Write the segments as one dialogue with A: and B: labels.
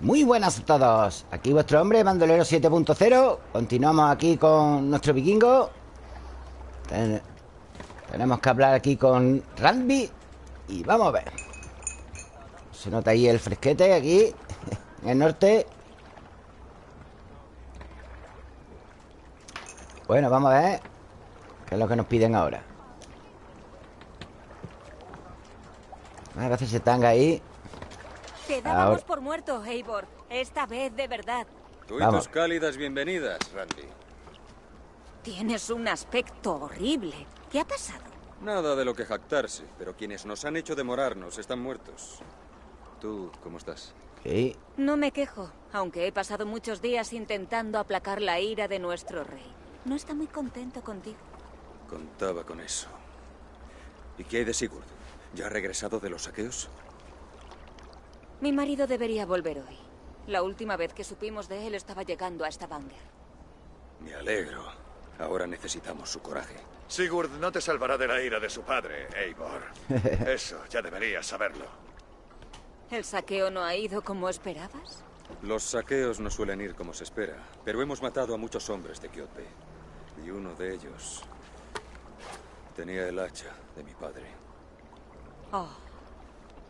A: Muy buenas a todos. Aquí vuestro hombre, bandolero 7.0 Continuamos aquí con nuestro vikingo. Tenemos que hablar aquí con Randy Y vamos a ver. Se nota ahí el fresquete aquí En el norte. Bueno, vamos a ver ¿Qué es lo que nos piden ahora? A ver si están ahí
B: te dábamos por muerto, Eivor. Esta vez de verdad.
C: Tú y tus cálidas bienvenidas, Randy.
B: Tienes un aspecto horrible. ¿Qué ha pasado?
C: Nada de lo que jactarse, pero quienes nos han hecho demorarnos están muertos. ¿Tú cómo estás?
A: Sí.
B: No me quejo, aunque he pasado muchos días intentando aplacar la ira de nuestro rey. No está muy contento contigo.
C: Contaba con eso. ¿Y qué hay de Sigurd? ¿Ya ha regresado de los saqueos?
B: Mi marido debería volver hoy. La última vez que supimos de él estaba llegando a Stavanger.
C: Me alegro. Ahora necesitamos su coraje.
D: Sigurd no te salvará de la ira de su padre, Eivor. Eso, ya deberías saberlo.
B: ¿El saqueo no ha ido como esperabas?
C: Los saqueos no suelen ir como se espera, pero hemos matado a muchos hombres de Kyoto. Y uno de ellos tenía el hacha de mi padre.
B: Oh,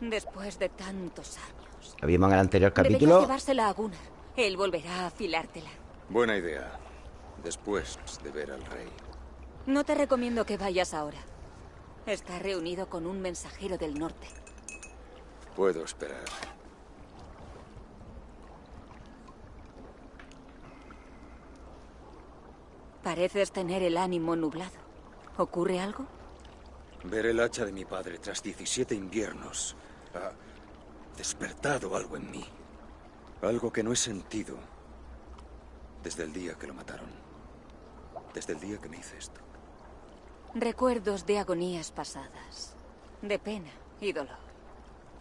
B: después de tantos años.
A: Lo vimos en el anterior capítulo.
B: Deberías llevársela a Gunnar. Él volverá a afilártela.
C: Buena idea. Después de ver al rey.
B: No te recomiendo que vayas ahora. Está reunido con un mensajero del norte.
C: Puedo esperar.
B: Pareces tener el ánimo nublado. ¿Ocurre algo?
C: Ver el hacha de mi padre tras 17 inviernos despertado algo en mí. Algo que no he sentido desde el día que lo mataron. Desde el día que me hice esto.
B: Recuerdos de agonías pasadas. De pena y dolor.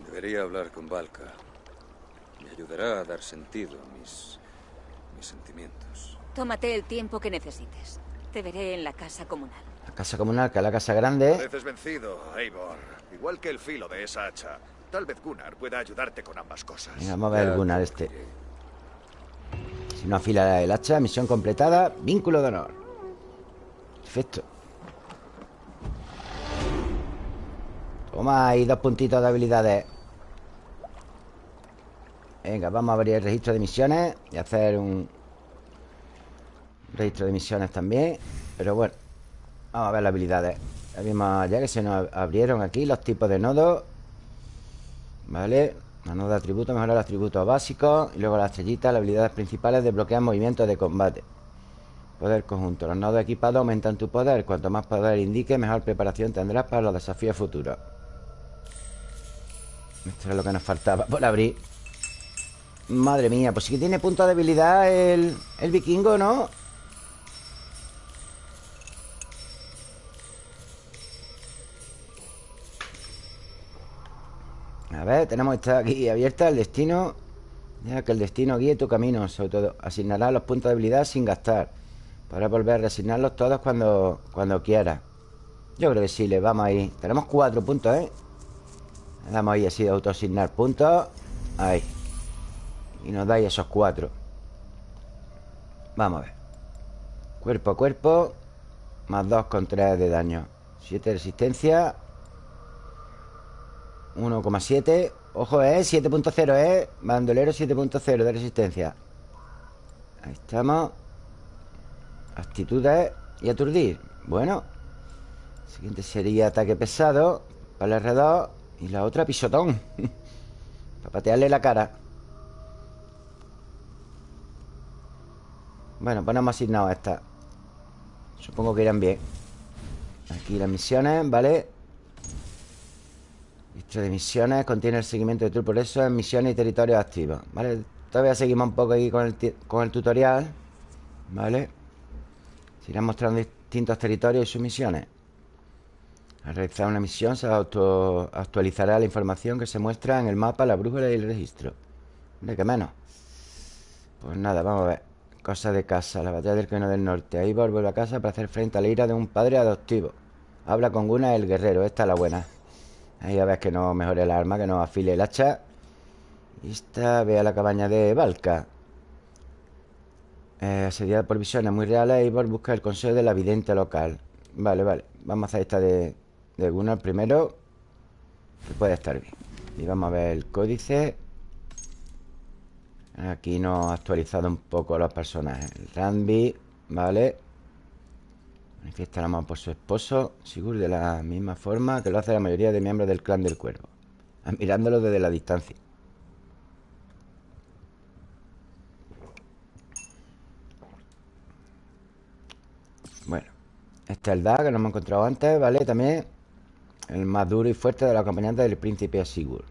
C: Debería hablar con Valka. Me ayudará a dar sentido a mis, mis sentimientos.
B: Tómate el tiempo que necesites. Te veré en la casa comunal.
A: La casa comunal, que es la casa grande.
D: Pareces vencido, Eivor. Igual que el filo de esa hacha. Tal vez Gunnar pueda ayudarte con ambas cosas.
A: vamos a ver Gunnar este. Si no afila el hacha, misión completada, vínculo de honor. Perfecto. Toma ahí dos puntitos de habilidades. Venga, vamos a abrir el registro de misiones y hacer un registro de misiones también. Pero bueno, vamos a ver las habilidades. Ya, ya que se nos abrieron aquí los tipos de nodos Vale Mano de atributos, mejorar los atributos básicos Y luego la estrellita, las habilidades principales Desbloquean movimientos de combate. Poder conjunto Los nodos equipados aumentan tu poder. Cuanto más poder indique, mejor preparación tendrás Para los desafíos futuros. Esto es lo que nos faltaba por abrir. Madre mía, pues sí que tiene punto de habilidad el, el vikingo, ¿no? A ver, tenemos esta aquí abierta El destino. Deja que el destino guíe tu camino Sobre todo, asignará los puntos de habilidad sin gastar. Para volver a reasignarlos todos cuando, cuando quiera Yo creo que sí, le vamos ahí Tenemos cuatro puntos, ¿eh? Le damos ahí así de autoasignar puntos. Ahí. Y nos da ahí esos cuatro. Vamos a ver. Cuerpo a cuerpo Más dos con tres de daño. Siete de resistencia 1,7 Ojo, ¿eh? 7.0, ¿eh? Bandolero 7.0 de resistencia Ahí estamos Actitudes y aturdir Bueno Siguiente sería ataque pesado Para el R2 Y la otra pisotón Para patearle la cara Bueno, pues no hemos asignado a esta Supongo que irán bien Aquí las misiones, ¿vale? Lista de misiones contiene el seguimiento de tu progreso en misiones y territorios activos. ¿Vale? Todavía seguimos un poco ahí con el, con el tutorial. ¿Vale? Se irán mostrando distintos territorios y sus misiones. Al realizar una misión se auto actualizará la información que se muestra en el mapa, la brújula y el registro. ¿De qué menos? Pues nada, vamos a ver. Cosa de casa, la batalla del camino del norte. Ahí vuelve a casa para hacer frente a la ira de un padre adoptivo. Habla con Guna el guerrero, esta es la buena. Ahí a ver que no mejore el arma, que no afile el hacha Y esta, ve a la cabaña de Valka. Eh, asediada por visiones muy reales, Eivor busca el consejo de la vidente local. Vale, vale. Vamos a hacer esta de, de Gunnar primero. Que puede estar bien. Y vamos a ver el códice. Aquí nos ha actualizado un poco los personajes. El Randy, vale. Manifiesta el amor por su esposo, Sigur, de la misma forma que lo hace la mayoría de miembros del clan del cuervo. Admirándolo desde la distancia. Bueno, este es el Da que no hemos encontrado antes, ¿vale? También el más duro y fuerte de los acompañantes del príncipe Sigurd.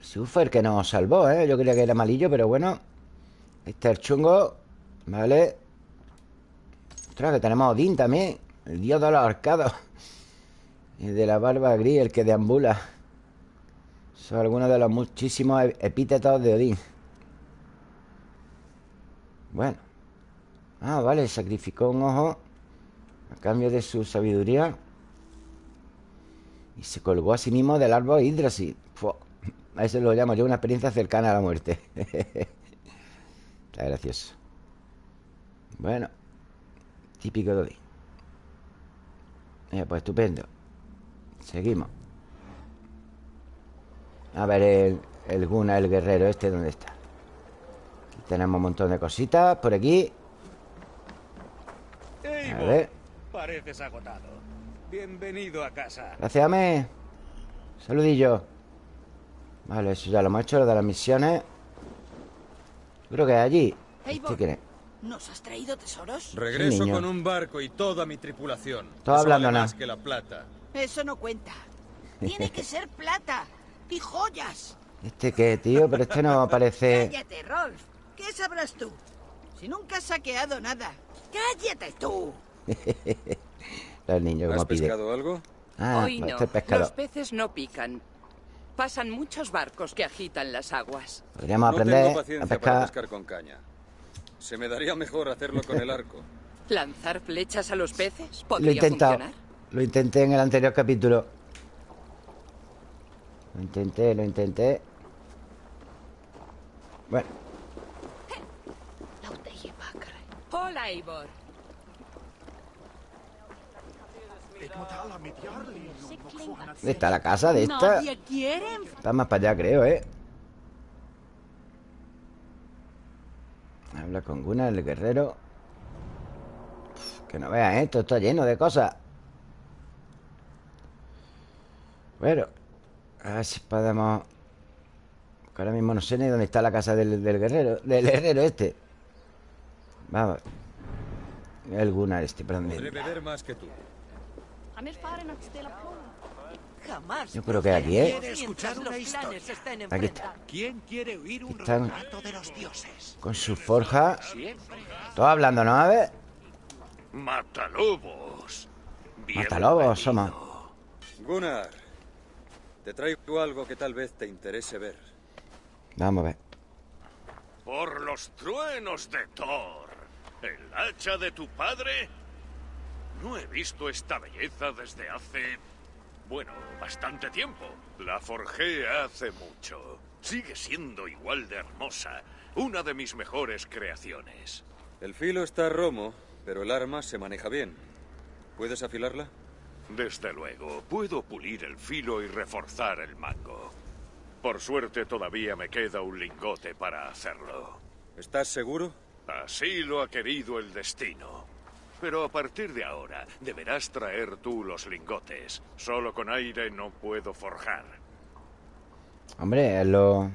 A: Sigurd fue el que nos salvó, ¿eh? Yo creía que era malillo, pero bueno. Este es el chungo, ¿vale? Ostras, que tenemos a Odín también. El dios de los arcados. Y de la barba gris, el que deambula. Son algunos de los muchísimos epítetos de Odín. Bueno. Ah, vale, sacrificó un ojo a cambio de su sabiduría. Y se colgó a sí mismo del árbol Yggdrasil. A eso lo llamo yo una experiencia cercana a la muerte. Está gracioso. Bueno. Típico de hoy. pues estupendo. Seguimos. A ver el, el Guna, el guerrero este, ¿dónde está? Aquí tenemos un montón de cositas por aquí.
E: A ver. Pareces agotado. Bienvenido a casa.
A: Gracias, Ame. Saludillo. Vale, eso ya lo hemos hecho, lo de las misiones. Creo que es allí. ¿Este quién es?
F: ¿Nos has traído tesoros?
E: Regreso con un barco y toda mi tripulación.
A: Todo hablando nada.
E: más que la plata.
F: Eso no cuenta. Tiene que ser plata y joyas.
A: ¿Este qué, tío? Pero este no parece...
F: Cállate, Rolf. ¿Qué sabrás tú? Si nunca has saqueado nada. ¡Cállate tú!
A: El niño
C: ¿Has
A: pide.
C: pescado algo?
A: Ah,
G: Hoy no.
A: este pescado.
G: Los peces no pican. Pasan muchos barcos que agitan las aguas.
A: Podríamos
C: no
A: aprender
C: tengo
A: a
C: paciencia para
A: pescar.
C: pescar con caña. Se me daría mejor hacerlo con el arco.
G: ¿Lanzar flechas a los peces?
A: Lo he
G: ¿Podría
A: intentado.
G: funcionar?
A: Lo intenté en el anterior capítulo. Lo intenté, lo intenté. Bueno,
G: Hola, Eivor.
A: ¿dónde está la casa de esta? Está más para allá, creo, ¿eh? Habla con Gunnar, el guerrero. Uf, que no veas, ¿eh? Esto está lleno de cosas. Bueno, a ver si podemos... ahora mismo no sé ni dónde está la casa del, del guerrero. Del herrero este. Vamos. El Gunnar este, perdón.
C: Podré beber más que tú.
F: Jamás.
A: Yo creo que aquí, ¿eh? Aquí está.
E: ¿Quién quiere oír un
A: Están
E: relato de los dioses?
A: con su forja. Todo hablando, ¿no? A ver.
D: Matalobos.
A: Matalobos somos.
C: Gunnar, te traigo algo que tal vez te interese ver.
A: Vamos a ver.
D: Por los truenos de Thor. ¿El hacha de tu padre? No he visto esta belleza desde hace... Bueno, bastante tiempo. La forjé hace mucho. Sigue siendo igual de hermosa. Una de mis mejores creaciones.
C: El filo está romo, pero el arma se maneja bien. ¿Puedes afilarla?
D: Desde luego, puedo pulir el filo y reforzar el mango. Por suerte todavía me queda un lingote para hacerlo.
C: ¿Estás seguro?
D: Así lo ha querido el destino. Pero a partir de ahora deberás traer tú los lingotes. Solo con aire no puedo forjar.
A: Hombre, es lo...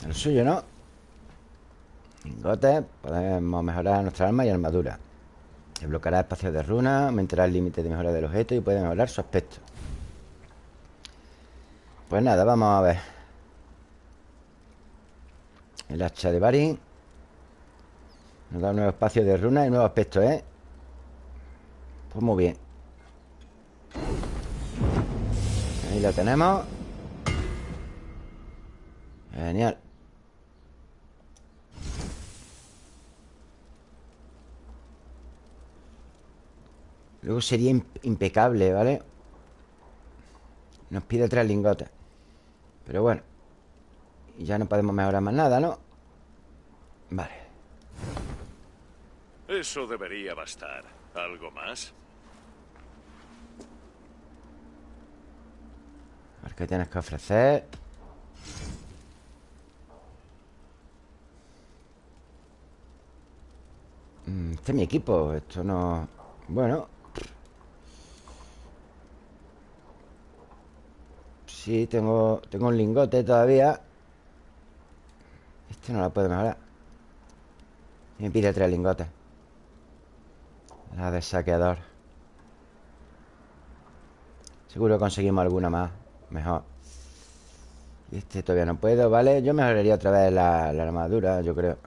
A: es lo suyo, ¿no? Lingotes, podemos mejorar nuestra arma y armadura. Desbloqueará espacios de runa, aumentará el límite de mejora del objeto y puede mejorar su aspecto. Pues nada, vamos a ver. El hacha de Barin. Nos da un nuevo espacio de runa y nuevo aspecto, ¿eh? Pues muy bien. Ahí lo tenemos. Genial. Luego sería imp- impecable, ¿vale? Nos pide tres lingotes Pero bueno Y ya no podemos mejorar más nada, ¿no? Vale
D: Eso debería bastar. ¿Algo más?
A: A ver qué tienes que ofrecer Mm, Este es mi equipo Esto no... Bueno. Sí, tengo, tengo un lingote todavía. Este no lo puedo mejorar. Me pide tres lingotes La de saqueador. Seguro conseguimos alguna más Mejor. Y este todavía no puedo, ¿vale? Yo mejoraría otra vez la, la armadura, yo creo.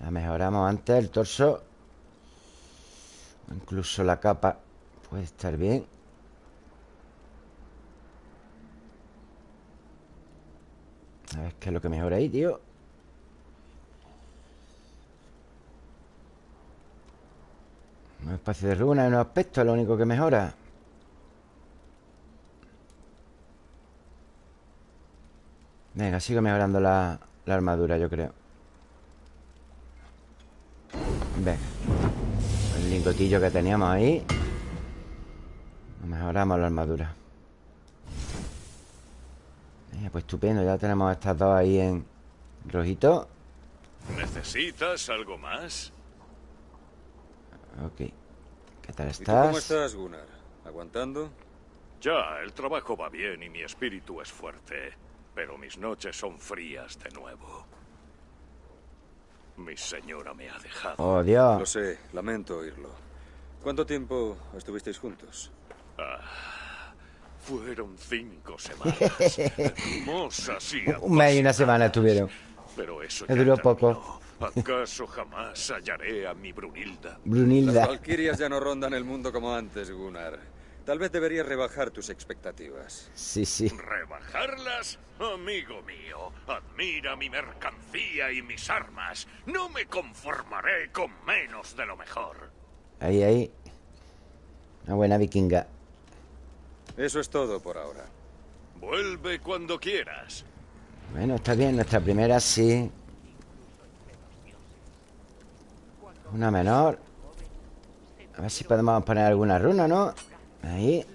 A: La mejoramos antes, el torso. Incluso la capa Puede estar bien. A ver qué es lo que mejora ahí, tío Un espacio de runa un aspecto es lo único que mejora. Venga, sigo mejorando la, la armadura, yo creo. Venga. El lingotillo que teníamos ahí. Mejoramos la armadura. Venga, pues estupendo Ya tenemos estas dos ahí en rojito.
D: ¿Necesitas algo más?
A: Ok ¿Qué tal
C: ¿Y tú cómo
A: estás?
C: estás, Gunnar? ¿Aguantando?
D: Ya, el trabajo va bien y mi espíritu es fuerte, pero mis noches son frías de nuevo. Mi señora me ha dejado.
A: Oh, Dios
C: Lo sé, lamento oírlo. ¿Cuánto tiempo estuvisteis juntos?
D: Fueron cinco semanas. Hermosas y
A: Un mes y una semana estuvieron
D: Pero eso
A: Me
D: ya
A: duró
D: terminó.
A: poco.
D: ¿Acaso jamás hallaré a mi Brunilda?
C: Las
A: Brunilda
C: Valquirias ya no rondan el mundo como antes, Gunnar. Tal vez deberías rebajar tus expectativas.
A: Sí, sí
D: ¿Rebajarlas? Amigo mío, admira mi mercancía y mis armas. No me conformaré con menos de lo mejor.
A: Ahí, ahí Una buena vikinga
C: Eso es todo por ahora.
D: Vuelve cuando quieras.
A: Bueno, está bien Nuestra primera sí Una menor. A ver si podemos poner alguna runa, ¿no? Ahí.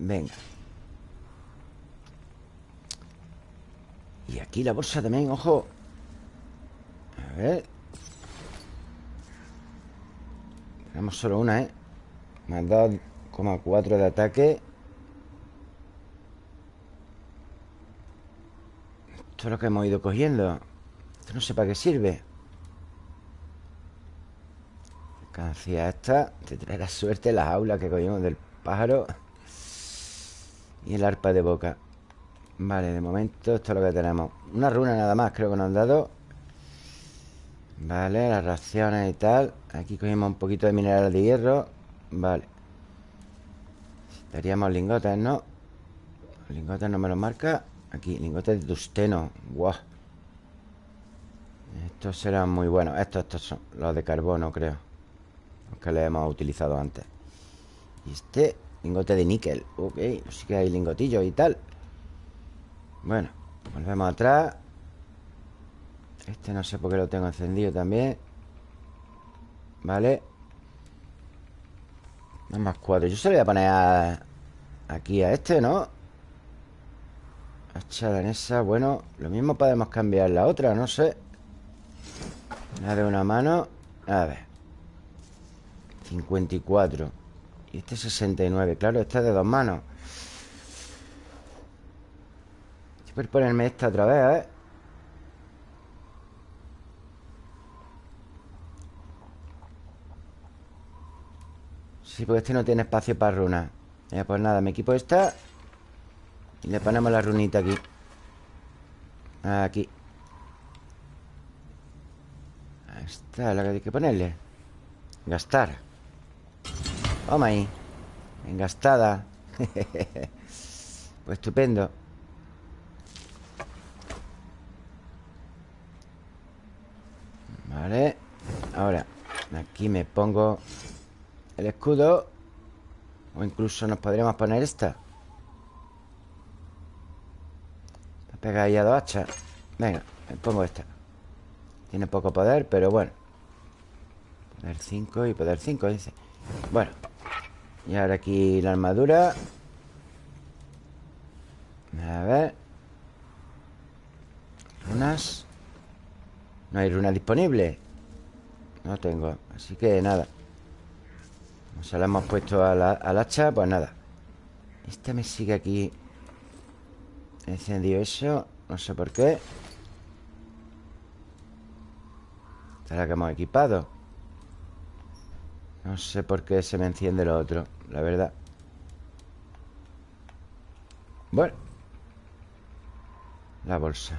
A: Venga. Y aquí la bolsa también, ojo. A ver. Tenemos solo una, ¿eh? Más 2,4 de ataque. Esto es lo que hemos ido cogiendo. Esto no sé para qué sirve Mercancía esta Te traerá suerte las aulas que cogimos del pájaro Y el arpa de boca. Vale, de momento esto es lo que tenemos. Una runa nada más creo que nos han dado. Vale, las raciones y tal. Aquí cogimos un poquito de mineral de hierro. Vale. Necesitaríamos lingotes, ¿no? Los lingotes no me los marca. Aquí, lingotes de tusteno Guau. Estos serán muy buenos. Estos, estos son los de carbono, creo que le hemos utilizado antes. Y este, lingote de níquel Ok, sí que hay lingotillos y tal. Bueno, volvemos atrás. Este no sé por qué lo tengo encendido también. Vale. Más cuatro Yo se lo voy a poner a- aquí a este, ¿no? Hacha danesa, bueno Lo mismo podemos cambiar la otra, no sé. La de una mano. A ver 54 Y este 69 Claro, esta es de dos manos. Voy ponerme esta otra vez, ¿eh? Sí, porque este no tiene espacio para runas Ya, pues nada, me equipo esta Y le ponemos la runita aquí. Aquí. Ahí está, la que hay que ponerle. Gastar Toma ahí. Engastada. Pues estupendo. Vale. Ahora Aquí me pongo El escudo. O incluso nos podríamos poner esta. Pega ahí a dos hachas. Venga, me pongo esta. Tiene poco poder, pero bueno. Poder 5 y poder 5, dice. Bueno Y ahora aquí la armadura. A ver. Runas. No hay runas disponibles No tengo. Así que nada. Como se la hemos puesto al hacha Pues nada. Esta me sigue aquí. Encendido eso. No sé por qué. Esta es la que hemos equipado No sé por qué se me enciende lo otro La verdad. Bueno. La bolsa.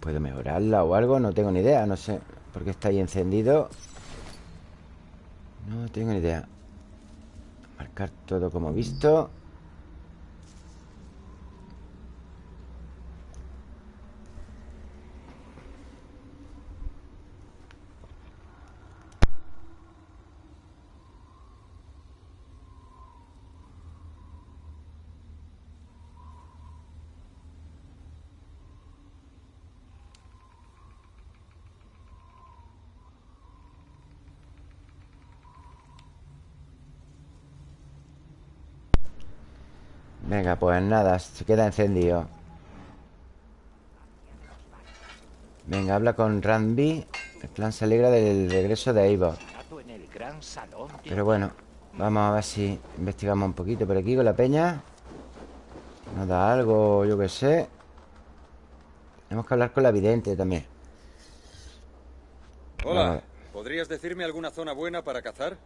A: ¿Puedo mejorarla o algo? No tengo ni idea, no sé. ¿Por qué está ahí encendido? No tengo ni idea. Marcar todo como visto Venga, pues nada, se queda encendido. Venga, habla con Randy El clan se alegra del regreso de Eivor. Pero bueno Vamos a ver si investigamos un poquito por aquí con la peña. Nos da algo, yo qué sé. Tenemos que hablar con la vidente también.
C: Hola, ¿podrías decirme alguna zona buena para cazar?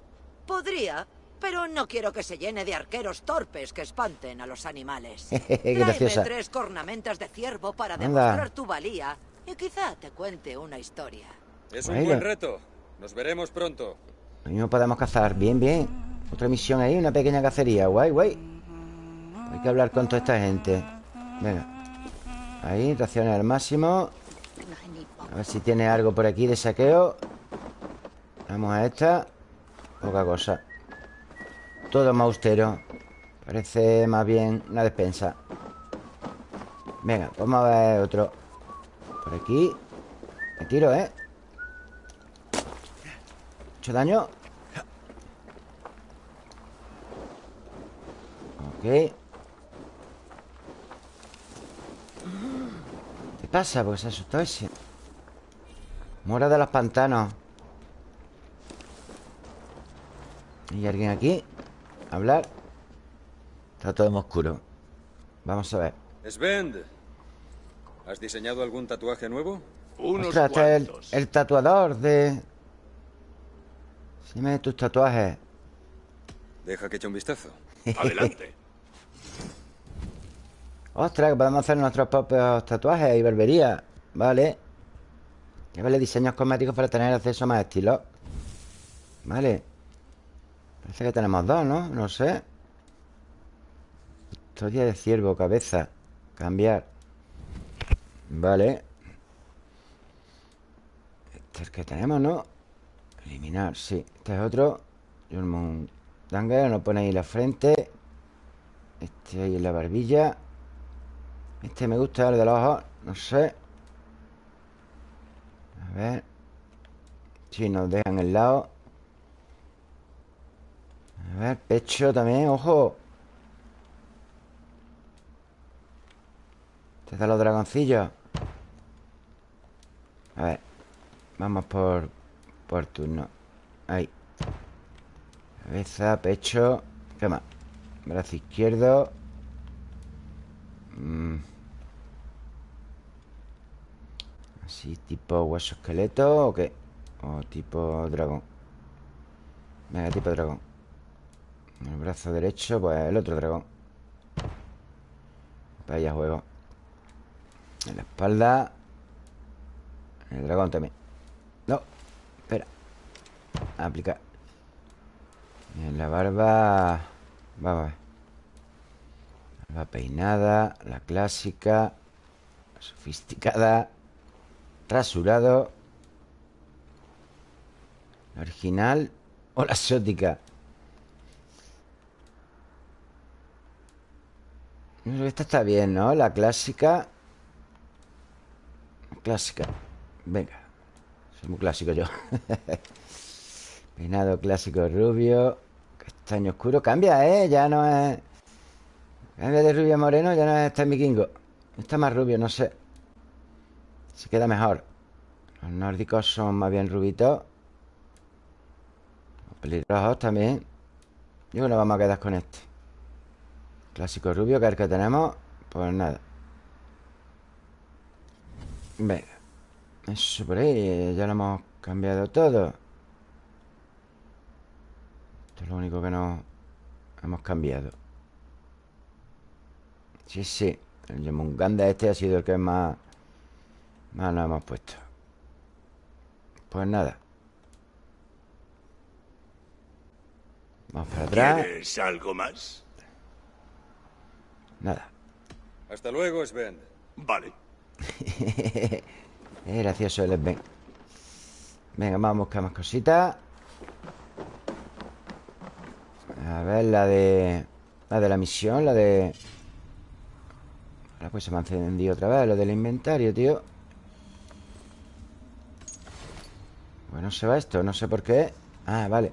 H: Podría, pero no quiero que se llene de arqueros torpes que espanten a los animales.
A: Graciosa.
H: tres cornamentas de ciervo para demostrar tu valía y quizá te cuente una historia.
C: Es un buen reto. Nos veremos pronto.
A: Lo mismo podemos cazar. Bien, bien. Otra misión ahí, una pequeña cacería. Guay, guay. Hay que hablar con toda esta gente. Venga. Ahí, raciones al máximo. A ver si tiene algo por aquí de saqueo. Vamos a esta. Poca cosa. Todo más austero Parece más bien una despensa Venga, vamos a ver otro Por aquí Me tiro, ¿eh? ¿Mucho daño? Ok ¿Qué pasa? Porque se asustó ese Mora de los pantanos ¿Hay alguien aquí? Hablar. Está todo en oscuro. Vamos a ver.
C: Svend ¿Has diseñado algún tatuaje nuevo?
A: Unos Ostras, este el, tatuador de... Dime tus tatuajes.
C: Deja que eche un vistazo.
D: Adelante.
A: Ostras, que podemos hacer nuestros propios tatuajes y barbería. Vale. Llevarle diseños cosméticos para tener acceso a más estilos Vale Parece que tenemos dos, ¿no? No sé. Historia de ciervo, cabeza. Cambiar. Vale. Este es el que tenemos, ¿no? Eliminar, sí. Este es otro. Danger, nos pone ahí la frente. Este ahí en la barbilla. Este me gusta, el de los ojos No sé. A ver. Si nos dejan el lado a ver, pecho también, ojo. Te da los dragoncillos. A ver Vamos por Por turno. Ahí. Cabeza, pecho ¿Qué más? Brazo izquierdo. Mm. Así tipo hueso esqueleto ¿O qué? O tipo dragón. Venga, tipo dragón el brazo derecho, pues el otro dragón. Vaya juego. En la espalda. El dragón también. No, espera. Aplicar. En la barba. Vamos a La peinada La clásica La sofisticada Rasurado. La original O la exótica Esta está bien, ¿no? La clásica. Clásica. Venga. Soy muy clásico yo. Peinado clásico rubio Castaño oscuro. Cambia, ¿eh? Ya no es... Cambia de rubio a moreno Ya no es este vikingo Está más rubio, no sé. Se queda mejor. Los nórdicos son más bien rubitos. Los pelirrojos también. Yo nos vamos a quedar con este Clásico rubio, que es el que tenemos. Pues nada. Venga. Eso por ahí Ya lo hemos cambiado todo. Esto es lo único que no Hemos cambiado. Sí, sí. El Yomunganda este ha sido el que más Más nos hemos puesto. Pues nada. Vamos para atrás.
D: ¿Quieres algo más?
A: Nada.
C: Hasta luego, Sven.
D: Vale.
A: Es gracioso el Sven. Venga, vamos a buscar más cositas. A ver, la de... La de la misión, la de... Ahora pues se me ha encendido otra vez Lo del inventario, tío. Bueno, se va esto, no sé por qué. Ah, vale.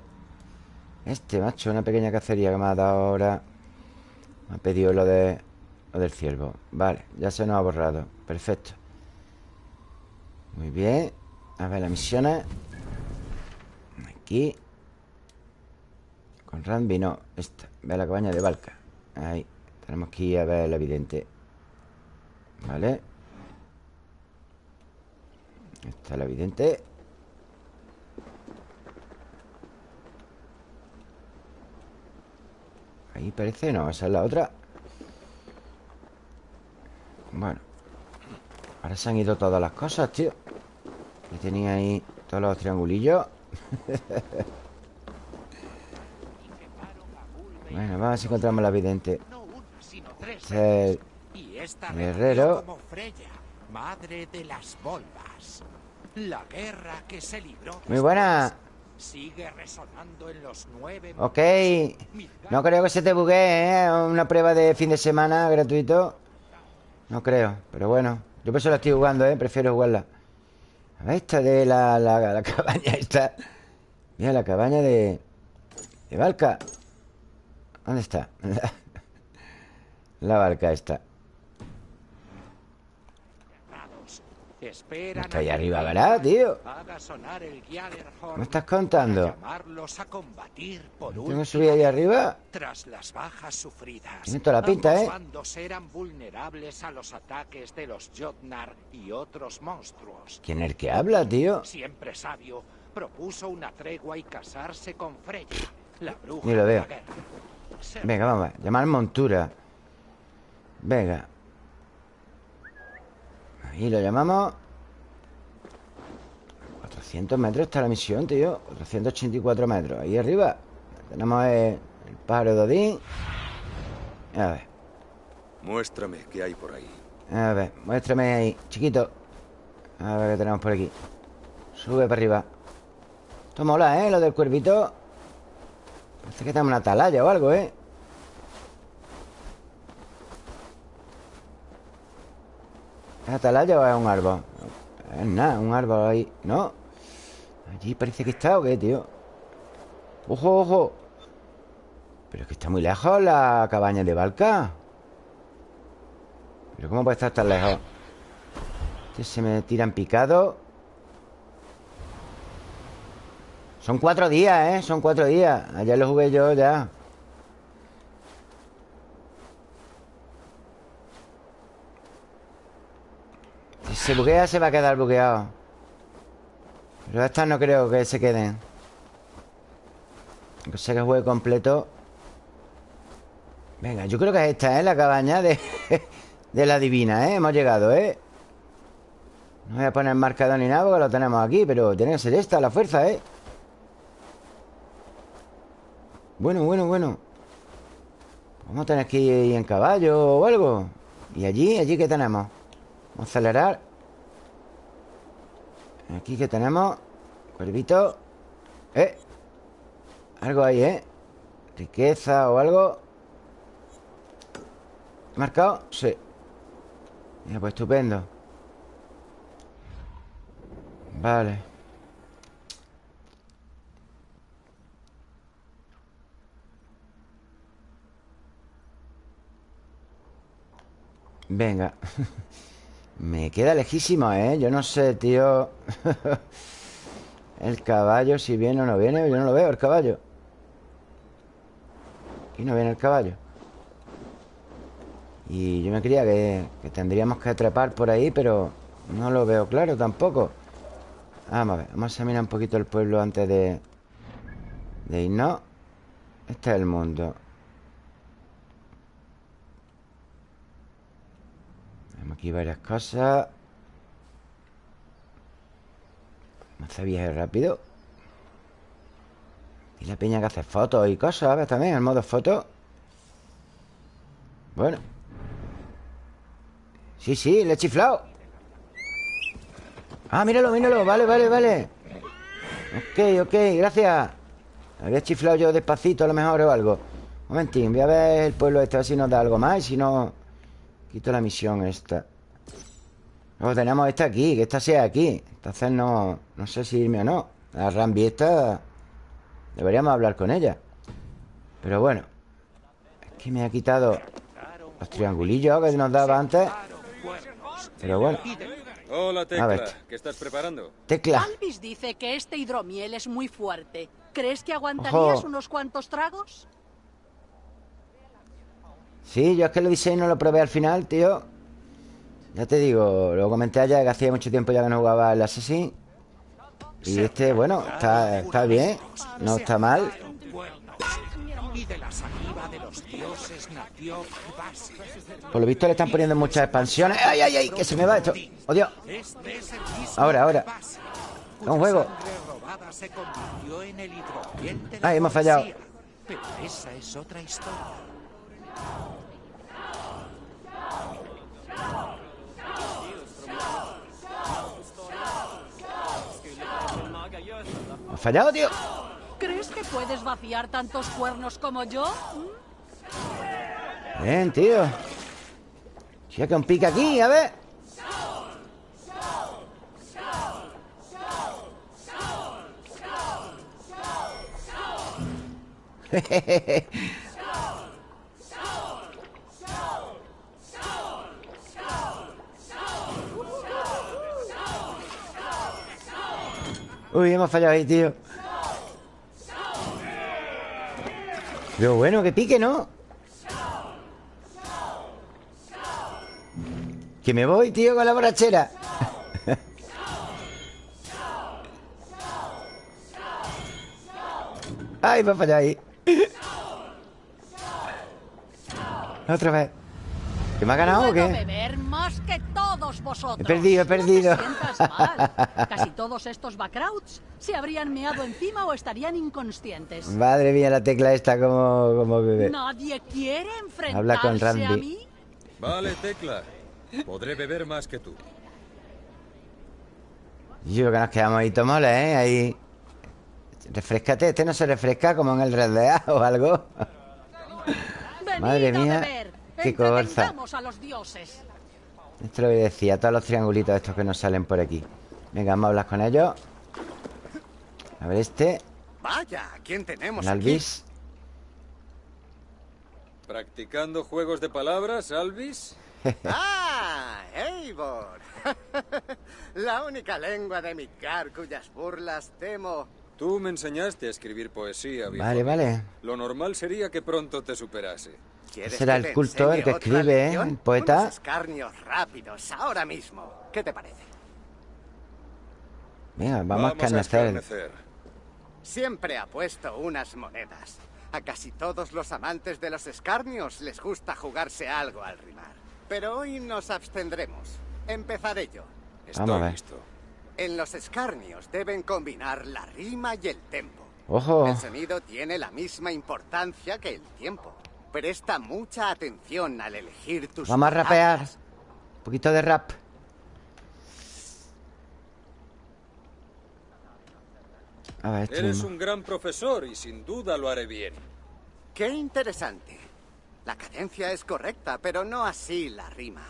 A: Este, macho, una pequeña cacería que me ha dado ahora Me ha pedido lo de... Lo del ciervo. Vale, ya se nos ha borrado. Perfecto. Muy bien. A ver, las misiones Aquí. Con Randy, no Esta, ve la cabaña de Valka. Ahí, tenemos que ir a ver el evidente. Vale. Esta es la evidente Ahí parece, no, esa es la otra. Bueno Ahora se han ido todas las cosas, tío. Y tenía ahí todos los triangulillos. Bueno, vamos a encontramos la vidente. El
I: Freya, madre de las volvas. La guerra que se libró
A: Muy buena
I: sigue resonando en los nueve
A: Ok. No creo que se te buguee, ¿eh? Una prueba de fin de semana gratuito. No creo, pero bueno. Yo por eso la estoy jugando, ¿eh? Prefiero jugarla. A ver, esta de la, la, la cabaña esta. Mira, la cabaña de... De Valka. ¿Dónde está? La, la Valka esta
I: a que
A: arriba, ¿verdad, tío? ¿Me estás contando? ¿Tengo que subir ahí arriba?
I: Tras las bajas sufridas,
A: Tiene toda la pinta, ¿eh?
I: eran vulnerables a los ataques de los Jotnar y otros monstruos.
A: ¿Quién es el que habla, tío?
I: Siempre sabio, propuso una tregua y casarse con Freya, la bruja
A: Ni lo veo. Venga, vamos, llamar montura Venga Ahí lo llamamos. 400 metros está la misión, tío. 484 metros, ahí arriba. Tenemos el, el pájaro de Odín. A ver,
C: Muéstrame qué hay por ahí.
A: a ver, muéstrame ahí Chiquito. A ver qué tenemos por aquí. Sube para arriba. Esto mola, ¿eh? Lo del cuervito. Parece que tenemos una atalaya o algo, ¿eh? ¿Es atalaya o es un árbol? Es nada, un árbol ahí ¿No? Allí parece que está o qué, tío ¡Ojo, ojo! Pero es que está muy lejos la cabaña de Valka ¿Pero cómo puede estar tan lejos? Este se me tiran picado Son cuatro días, ¿eh? Son cuatro días Ayer lo jugué yo ya Si se buguea se va a quedar bugueado Pero estas no creo que se queden Aunque sea que juegue completo Venga, yo creo que es esta, ¿eh? La cabaña de, de la divina, ¿eh? Hemos llegado, ¿eh? No voy a poner marcador ni nada porque lo tenemos aquí Pero tiene que ser esta, la fuerza, ¿eh? Bueno, bueno, bueno Vamos a tener que ir en caballo o algo ¿Y allí? ¿Allí qué tenemos? Vamos a acelerar Aquí que tenemos Cuervito ¿Eh? Algo ahí, ¿eh? Riqueza o algo ¿He marcado? Sí Mira, pues estupendo Vale Venga Me queda lejísimo, ¿eh? Yo no sé, tío. El caballo, si viene o no viene Yo no lo veo, el caballo. Aquí no viene el caballo. Y yo me creía que, tendríamos que trepar por ahí Pero no lo veo claro tampoco. Vamos a ver, vamos a examinar un poquito el pueblo antes de, de irnos. Este es el mundo Tenemos aquí varias cosas. Vamos a viaje rápido. Y la peña que hace fotos y cosas, ¿ves? También, el modo foto. Bueno. Sí, sí, le he chiflado. Ah, míralo, míralo, vale, vale, vale. Ok, ok, gracias. Había chiflado yo despacito a lo mejor o algo. Un momentín, voy a ver el pueblo este A ver si nos da algo más Y si no, quito la misión esta Luego tenemos esta aquí Que esta sea aquí Entonces no, no sé si irme o no La Rambi esta Deberíamos hablar con ella Pero bueno Es que me ha quitado Los triangulillos que nos daba antes Pero bueno
C: Hola,
A: A
C: Tecla.
A: ver.
C: ¿Qué estás preparando?
A: Tecla
J: Alvis dice que este hidromiel es muy fuerte. ¿Crees que aguantarías
A: Ojo.
J: unos cuantos tragos?
A: Sí, yo es que lo diseño no lo probé al final, tío Ya te digo Lo comenté ayer que hacía mucho tiempo ya que no jugaba el Assassin Y este, bueno, está, está bien No está mal
I: Y.
A: Por lo visto le están poniendo muchas expansiones ¡Ay, ay, ay! Que se me va esto ¡Oh, Ahora, ahora. Es un juego. Ay, hemos fallado.
I: Pero esa es otra historia.
A: ¿Me ha fallado, tío?
J: ¿Crees que puedes vaciar tantos cuernos como yo?
A: Bien, tío que un pica aquí, a ver Uy, hemos fallado ahí, tío. Pero bueno, que pique, ¿no? Que me voy, tío, con la borrachera. Ay, me ha fallado ahí. Otra vez. ¿Que me ha ganado o qué?
J: Todos vosotros.
A: He perdido, he perdido.
J: No te sientas mal. Casi todos estos backrouts se habrían meado encima o estarían inconscientes.
A: Madre mía, la tecla esta como, como bebé
J: Nadie quiere enfrentarse
A: Habla con Randy.
J: a mí.
C: Vale, Tecla. Podré beber más que tú.
A: Yo que nos quedamos ahí tomoles, ¿eh? Ahí Refrescate, este no se refresca como en el Red Dead o algo Madre mía,
J: beber.
A: qué cosa.
J: A los dioses.
A: Esto lo decía, todos los triangulitos estos que nos salen por aquí Venga, vamos a hablar con ellos A ver este
K: Vaya, ¿quién tenemos
A: El Alvis
C: ¿Practicando juegos de palabras, Alvis?
K: ¡Ah! ¡Eivor! La única lengua de Midgar cuyas burlas temo.
C: Tú me enseñaste a escribir poesía, viejo.
A: Vale, vale
C: Lo normal sería que pronto te superase.
K: ¿Quieres
A: Será el culto el que escribe, ¿eh? El poeta.
K: Unos escarnios rápidos, ahora mismo. ¿Qué te parece?
A: Venga, vamos, a
C: Vamos a
A: escarnecer
C: escarnecer.
K: Siempre apuesto unas monedas. A casi todos los amantes de los escarnios les gusta jugarse algo al rimar. Pero hoy nos abstendremos. Empezaré yo.
C: Estoy listo.
K: En los escarnios deben combinar la rima y el tempo.
A: Ojo
K: El sonido tiene la misma importancia que el tiempo. Presta mucha atención al elegir tus
A: Vamos a rapear
K: palabras.
A: Un poquito de rap A ver, este
C: Eres
A: mismo.
C: un gran profesor y sin duda lo haré bien.
K: Qué interesante. La cadencia es correcta, pero no así la rima.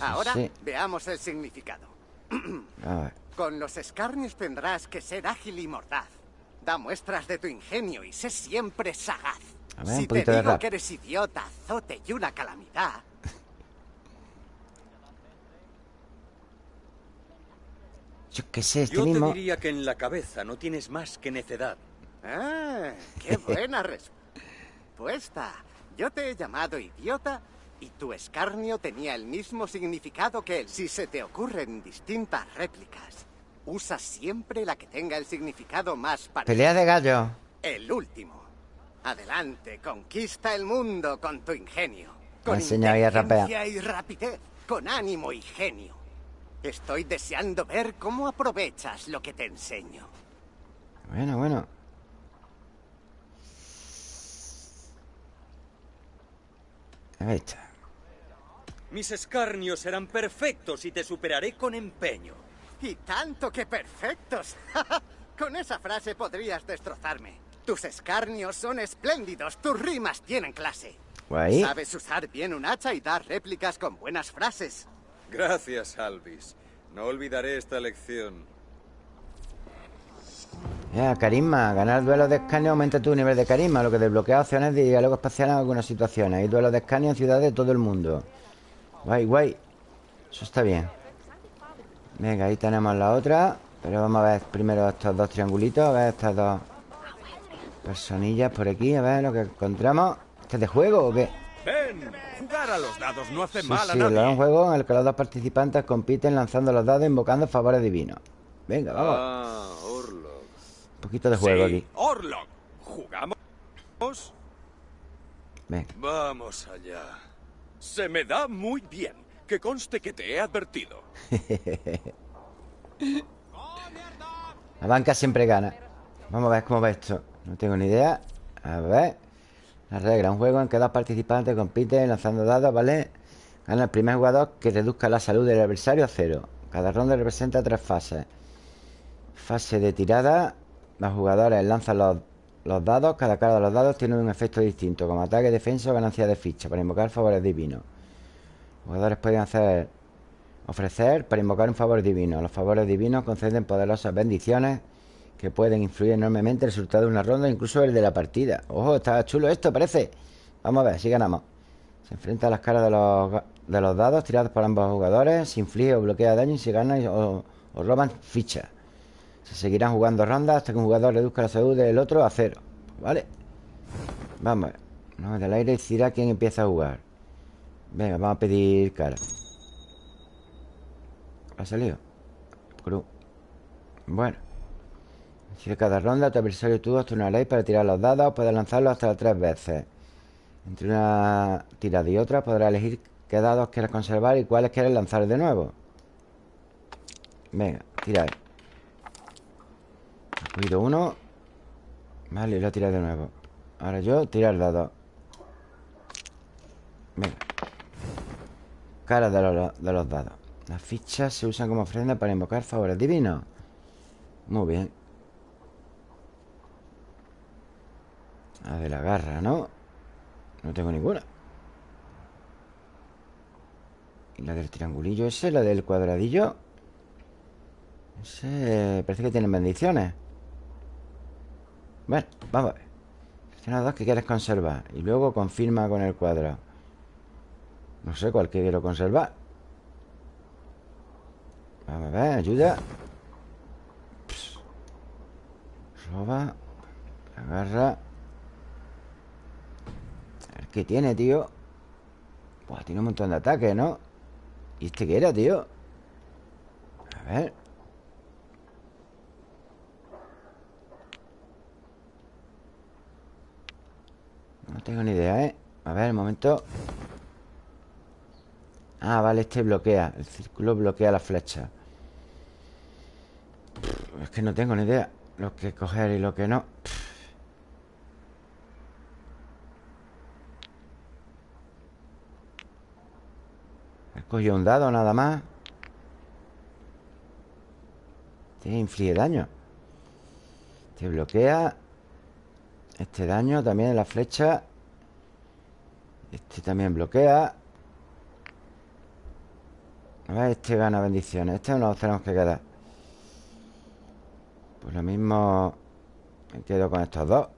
K: Ahora
A: sí.
K: veamos el significado.
A: A ver.
K: Con los escarnios tendrás que ser ágil y mordaz. Da muestras de tu ingenio y sé siempre sagaz.
A: A ver,
K: si
A: un
K: te
A: de
K: digo
A: rap.
K: que eres idiota, azote y una calamidad,
A: Yo qué sé, este
C: Yo te
A: mismo.
C: diría que en la cabeza no tienes más que necedad.
K: Ah, qué buena respuesta. Yo te he llamado idiota y tu escarnio tenía el mismo significado que él. Si se te ocurren distintas réplicas, usa siempre la que tenga el significado más parecido.
A: Pelea de gallo.
K: El último. Adelante, conquista el mundo con tu ingenio. Con inteligencia y rapidez, con ánimo y genio. Estoy deseando ver cómo aprovechas lo que te enseño.
A: Bueno, bueno. Ahí está.
C: Mis escarnios serán perfectos y te superaré con empeño.
K: Y tanto que perfectos. Con esa frase podrías destrozarme. Tus escarnios son espléndidos, tus rimas tienen clase.
A: Guay.
K: Sabes usar bien un hacha y dar réplicas con buenas frases.
C: Gracias, Alvis. No olvidaré esta lección.
A: Ya, carisma. Ganar duelos de escaneo aumenta tu nivel de carisma, lo que desbloquea opciones de diálogo espacial en algunas situaciones. Hay duelos de escaneo en ciudades de todo el mundo. Guay, guay. Eso está bien. Venga, ahí tenemos la otra. Pero vamos a ver primero estos dos triangulitos. A ver estas dos personillas por aquí. A ver lo que encontramos. ¿Este es de juego o qué?
E: Ven, jugar a los dados no hace
A: Sí,
E: mal a
A: sí,
E: nadie.
A: es un juego en el que los dos participantes compiten lanzando los dados invocando favores divinos. Venga, vamos.
C: Ah, Orlok.
A: Un poquito de juego
E: Sí,
A: aquí.
E: Orlok, ¿jugamos?
A: Venga.
D: Vamos allá. Se me da muy bien. Que conste que te he advertido.
A: La banca siempre gana. Vamos a ver cómo va esto. No tengo ni idea. A ver. La regla. Un juego en que dos participantes compiten lanzando dados, ¿vale? Gana el primer jugador que reduzca la salud del adversario a cero. Cada ronda representa tres fases. Fase de tirada. Los jugadores lanzan los, los dados. Cada cara de los dados tiene un efecto distinto, como ataque, defensa o ganancia de ficha, para invocar favores divinos. Los jugadores pueden hacer Ofrecer para invocar un favor divino. Los favores divinos conceden poderosas bendiciones que pueden influir enormemente el resultado de una ronda, incluso el de la partida. Ojo, está chulo esto, parece. Vamos a ver, si ganamos. Se enfrenta a las caras de los, de los dados tirados por ambos jugadores. Se inflige o bloquea daño y se gana o, roban fichas. Se seguirán jugando rondas hasta que un jugador reduzca la salud del otro a cero. ¿Vale? Vamos. No, del aire decidirá quién empieza a jugar. Venga, vamos a pedir cara. ¿Ha salido? Cruz. Bueno. Si de cada ronda tu adversario tú os turnaréis para tirar los dados. Puedes lanzarlos hasta tres veces. Entre una tirada y otra podrás elegir qué dados quieres conservar y cuáles quieres lanzar de nuevo. Venga, tira ahí. He cogido uno. Vale, y lo tirado de nuevo. Ahora yo, tirar dados. Venga. Cara de los, de los dados. Las fichas se usan como ofrenda para invocar favores divinos. Muy bien. La de la garra, ¿no? No tengo ninguna. ¿Y la del triangulillo ese? ¿La del cuadradillo? Ese parece que tienen bendiciones. Bueno, vamos a ver. Selecciona dos que quieres conservar. Y luego confirma con el cuadrado. No sé cuál que quiero conservar. Vamos a ver, ayuda. Pss. Roba. Agarra. Qué tiene, tío. Buah, tiene un montón de ataques, ¿no? ¿Y este qué era, tío? A ver. No tengo ni idea, ¿eh? A ver, un momento. Ah, vale, este bloquea. El círculo bloquea la flecha. Es que no tengo ni idea. Lo que coger y lo que no. Cogido un dado nada más. Este inflige daño. Este bloquea. Este daño también en la flecha. Este también bloquea A ver, este gana bendiciones Este no nos tenemos que quedar Pues lo mismo Me quedo con estos dos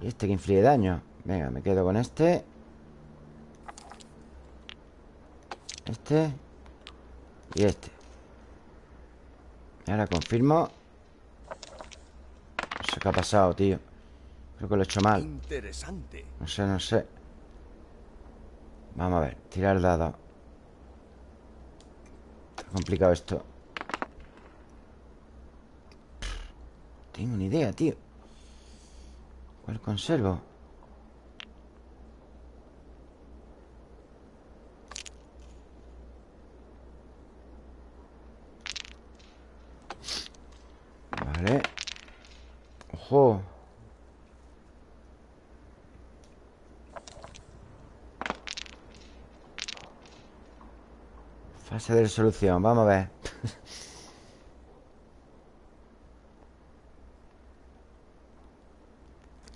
A: Y este que inflige daño Venga, me quedo con este. Este. Y este. Ahora confirmo. No sé qué ha pasado, tío. Creo que lo he hecho mal.
L: Interesante.
A: No sé, no sé. Vamos a ver, tirar dado Está complicado esto. Tengo una idea, tío. ¿Cuál conservo? Vale Ojo. Fase de resolución, vamos a ver.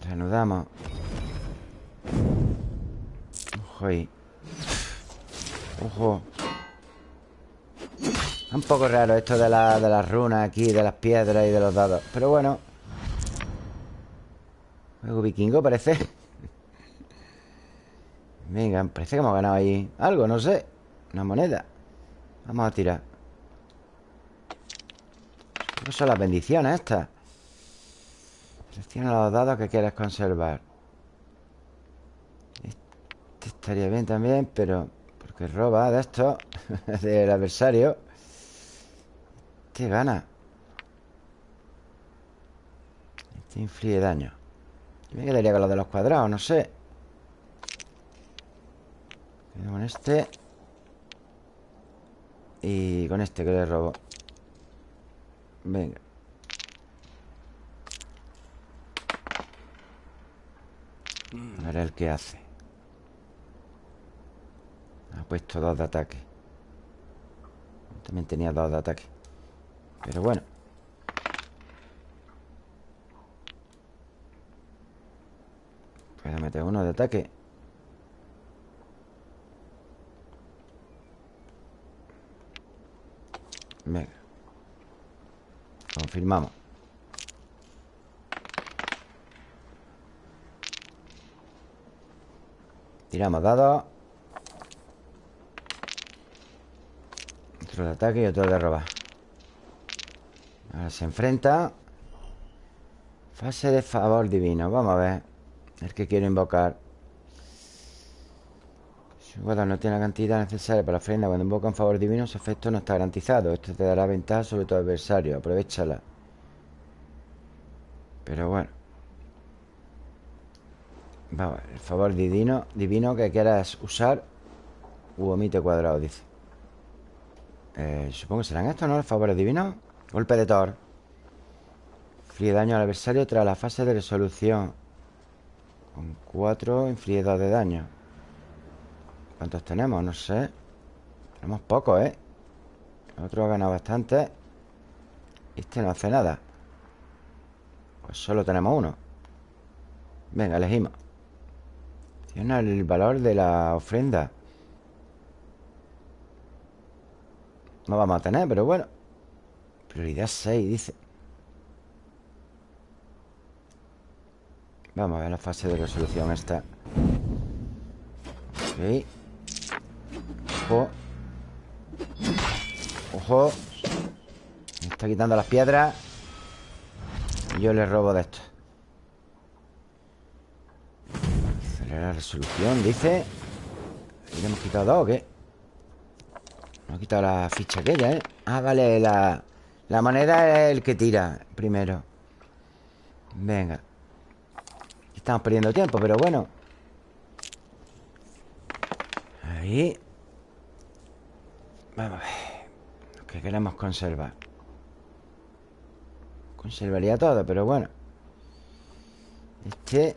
A: Reanudamos. Ojo ahí. Ojo Un poco raro esto de, de las runas aquí De las piedras y de los dados. Pero bueno. Juego vikingo parece. Venga, parece que hemos ganado ahí Algo, no sé. Una moneda. Vamos a tirar. ¿Qué son las bendiciones estas? Selecciona los dados que quieres conservar. Este estaría bien también Pero porque roba de esto Del adversario Este gana Este inflige daño Yo me quedaría con los de los cuadrados, no sé. Quedo con este. Y con este que le robo. Venga. A ver el que hace. Ha puesto dos de ataque. También tenía dos de ataque Pero bueno. Puedo meter uno de ataque. Venga. Confirmamos. Tiramos dados. Otro de ataque y otro de robar Ahora se enfrenta. Fase de favor divino. Vamos a ver. El que quiero invocar. Si jugador no tiene la cantidad necesaria para la ofrenda. Cuando invoca un favor divino Su efecto no está garantizado. Esto te dará ventaja sobre tu adversario. Aprovechala. Pero bueno. Vamos, el favor divino, divino que quieras usar. U omite cuadrado, dice. Eh, Supongo que serán estos, ¿no? Los favores divinos Golpe de Thor. Inflige daño al adversario tras la fase de resolución. Con 4 inflige 2 de daño. ¿Cuántos tenemos? No sé. Tenemos pocos, ¿eh? Otro ha ganado bastante. Este no hace nada. Pues solo tenemos uno. Venga, elegimos. Tiene el valor de la ofrenda. No vamos a tener, pero bueno Prioridad 6, dice. Vamos a ver la fase de resolución esta. Ok Ojo. Ojo. Me está quitando las piedras. Y yo le robo de esto. La resolución, dice. ¿Le hemos quitado dos o qué? No ha quitado la ficha aquella, ¿eh? Ah, vale, la, la moneda es el que tira primero. Venga. Estamos perdiendo tiempo, pero bueno. Ahí. Vamos a ver. Lo que queremos conservar. Conservaría todo, pero bueno. Este.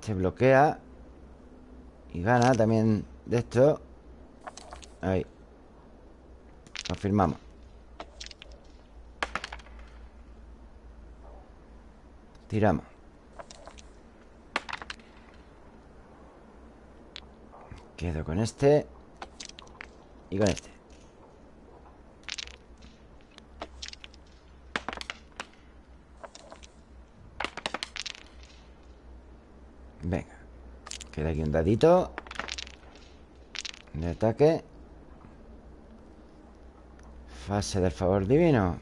A: Se bloquea. Y gana también de esto. Ahí Confirmamos Tiramos. Quedo con este Y con este. Venga Queda aquí un dadito De ataque Fase del favor divino.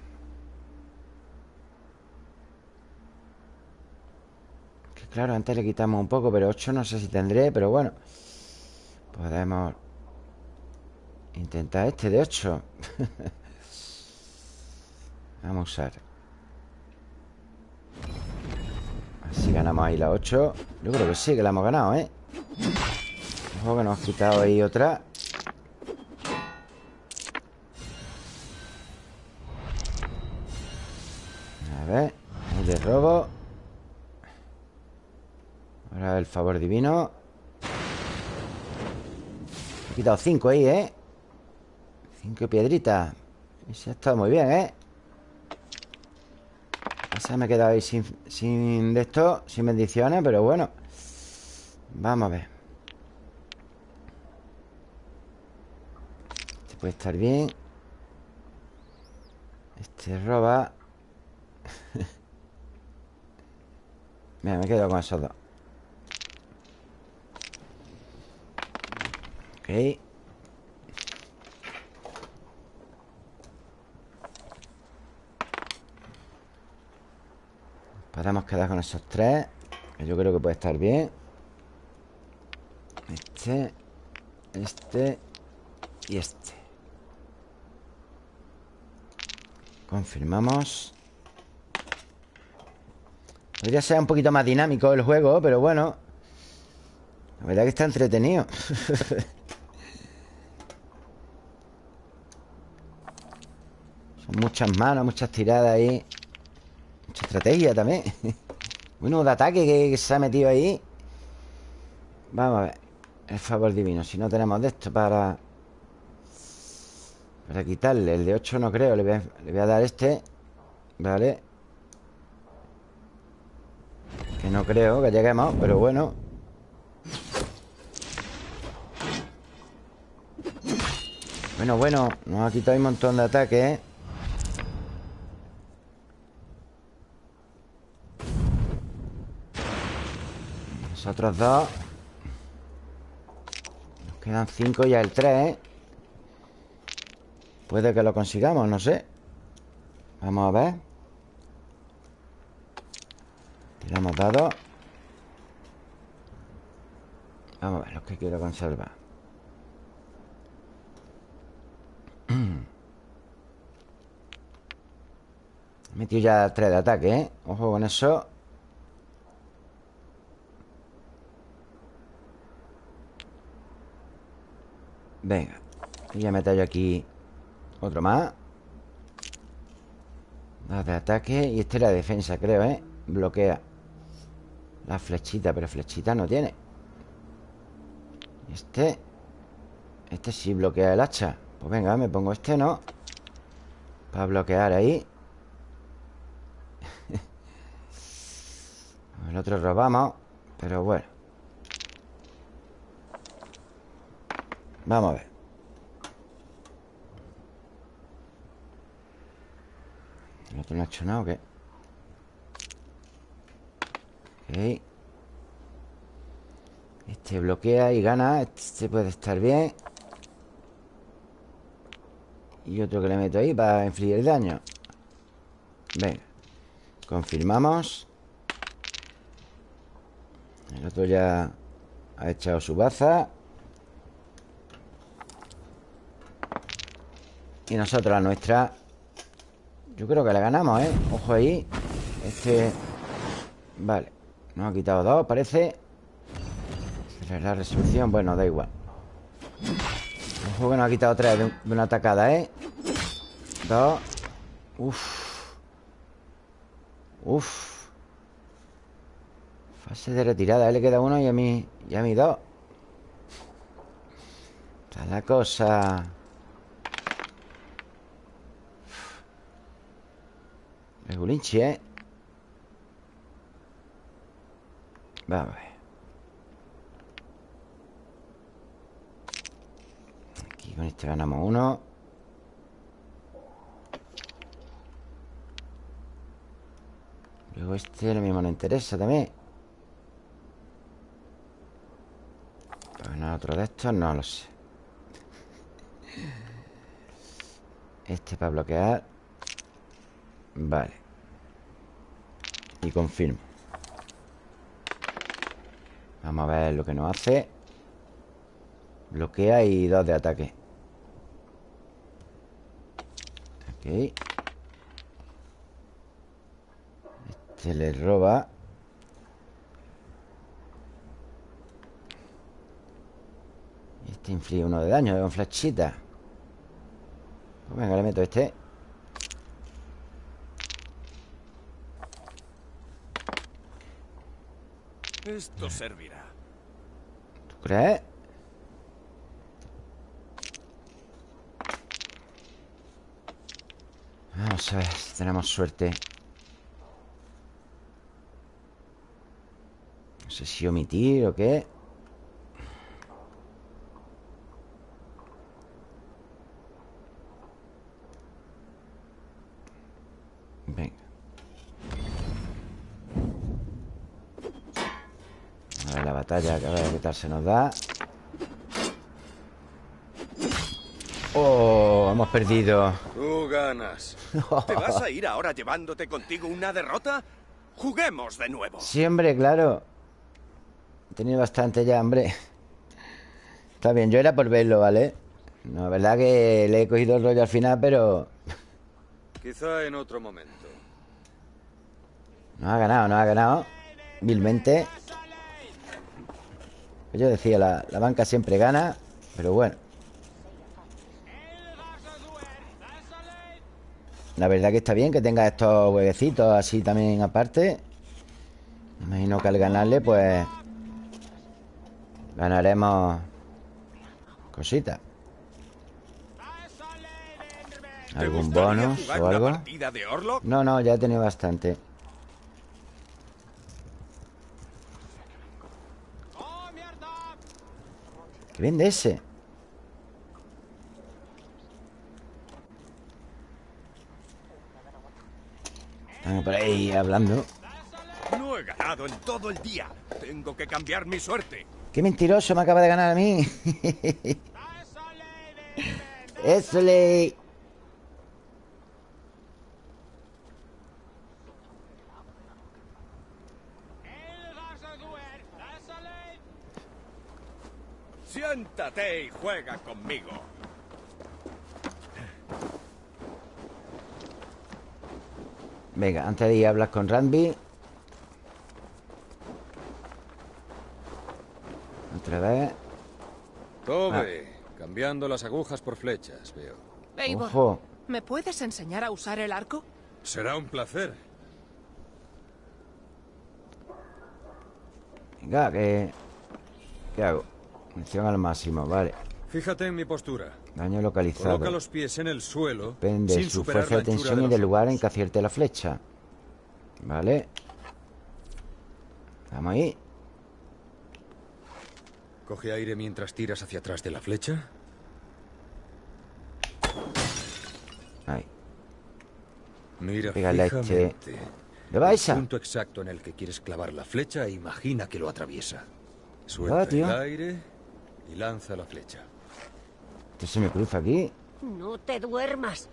A: Que claro, antes le quitamos un poco Pero 8 no sé si tendré Pero bueno. Podemos Intentar este de 8 Vamos a usar. Así ganamos ahí la 8 Yo creo que sí, que la hemos ganado, ¿eh? Ojo que nos ha quitado ahí otra favor divino. He quitado 5 ahí, ¿eh? 5 piedritas. Ese ha estado muy bien, ¿eh? Esa me he quedado ahí sin, sin de esto Sin bendiciones, pero bueno. Vamos a ver. Este puede estar bien. Este roba. Mira, me he quedado con esos dos Ok. Podemos quedar con esos tres Que yo creo que puede estar bien. Este Este Y este. Confirmamos. Podría ser un poquito más dinámico el juego Pero bueno. La verdad que está entretenido muchas manos, muchas tiradas ahí. Mucha estrategia también. Bueno, de ataque que, se ha metido ahí. Vamos a ver. El favor divino. Si no tenemos de esto para Para quitarle. El de 8 no creo. Le voy a, a dar este. Vale. Que no creo que lleguemos Pero bueno. Bueno, bueno. Nos ha quitado un montón de ataques ¿eh? Nosotros dos. Nos quedan cinco ya el tres ¿eh? Puede que lo consigamos, no sé. Vamos a ver. Tiramos dados. Vamos a ver los que quiero conservar. He metido ya tres de ataque, ¿eh? Ojo con eso Venga. Y ya meto yo aquí Otro más. Dos de ataque Y este era defensa, creo, ¿eh? Bloquea. La flechita, pero flechita no tiene. Este Este sí bloquea el hacha. Pues venga, me pongo este, ¿no? Para bloquear ahí. El otro robamos Pero bueno Vamos a ver. ¿El otro no ha hecho nada o qué? Ok. Este bloquea y gana. Este puede estar bien. Y otro que le meto ahí Para infligir daño. Venga. Confirmamos. El otro ya Ha echado su baza Y nosotros la nuestra Yo creo que la ganamos, ¿eh? Ojo ahí. Este... Vale. Nos ha quitado dos, parece. La resolución, bueno, da igual. Ojo que nos ha quitado tres de, una atacada, ¿eh? Dos. Uf. Uf. Fase de retirada, él le queda uno y a mí Y a mí dos. Está la cosa Regulinchi, ¿eh? Vamos a ver. Aquí con este ganamos uno. Luego este lo mismo nos interesa también. Para ganar otro de estos, no lo sé. Este para bloquear. Vale. Y confirmo. Vamos a ver lo que nos hace. Bloquea y dos de ataque. Ok. Este le roba. Este inflige uno de daño con flechita. Pues venga, le meto este.
D: Esto servirá.
A: ¿Tú crees? Vamos a ver si tenemos suerte. No sé si omitir o qué. Venga. A batalla, que a ver qué tal se nos da. Oh, hemos perdido.
D: Tú ganas. ¿Te vas a ir ahora llevándote contigo una derrota? Juguemos de nuevo.
A: Sí, hombre, claro. He tenido bastante ya, hombre. Está bien, yo era por verlo, ¿vale? No, la verdad que le he cogido el rollo al final, pero...
C: Quizá en otro momento.
A: No ha ganado, no ha ganado. Vilmente. Pues yo decía, la, la banca siempre gana, pero bueno. La verdad que está bien que tenga estos huequecitos así también aparte. Me imagino que al ganarle, pues... Ganaremos... Cositas. ¿Algún bonus o algo? No, no, ya he tenido bastante. ¿Qué vende ese? Están por ahí hablando.
D: No he ganado en todo el día. Tengo que cambiar mi suerte.
A: ¡Qué mentiroso me acaba de ganar a mí! ¡Eso le!
D: Siéntate y juega conmigo.
A: Venga, antes de ir a hablar con Randy Otra vez
C: Tove, cambiando las agujas por flechas, veo.
L: Eivor,
A: Ojo
L: ¿me puedes enseñar a usar el arco?
C: Será un placer.
A: Venga, que... ¿Qué hago? Munición al máximo, vale
C: Fíjate en mi postura.
A: Daño localizado
C: Coloca los pies en el suelo.
A: Depende de
C: sin
A: su fuerza de tensión y
C: los
A: del lugar en que acierte la flecha Vale Vamos ahí
C: Coge aire mientras tiras hacia atrás de la flecha.
A: Ahí
C: Mira
A: Pégale a este.
C: fijamente
A: ¿Le vais a?
C: el punto exacto en el que quieres clavar la flecha e imagina que lo atraviesa. Suelta
A: Ah, tío.
C: el aire y lanza la flecha.
A: Este se me cruza aquí
M: No te duermas.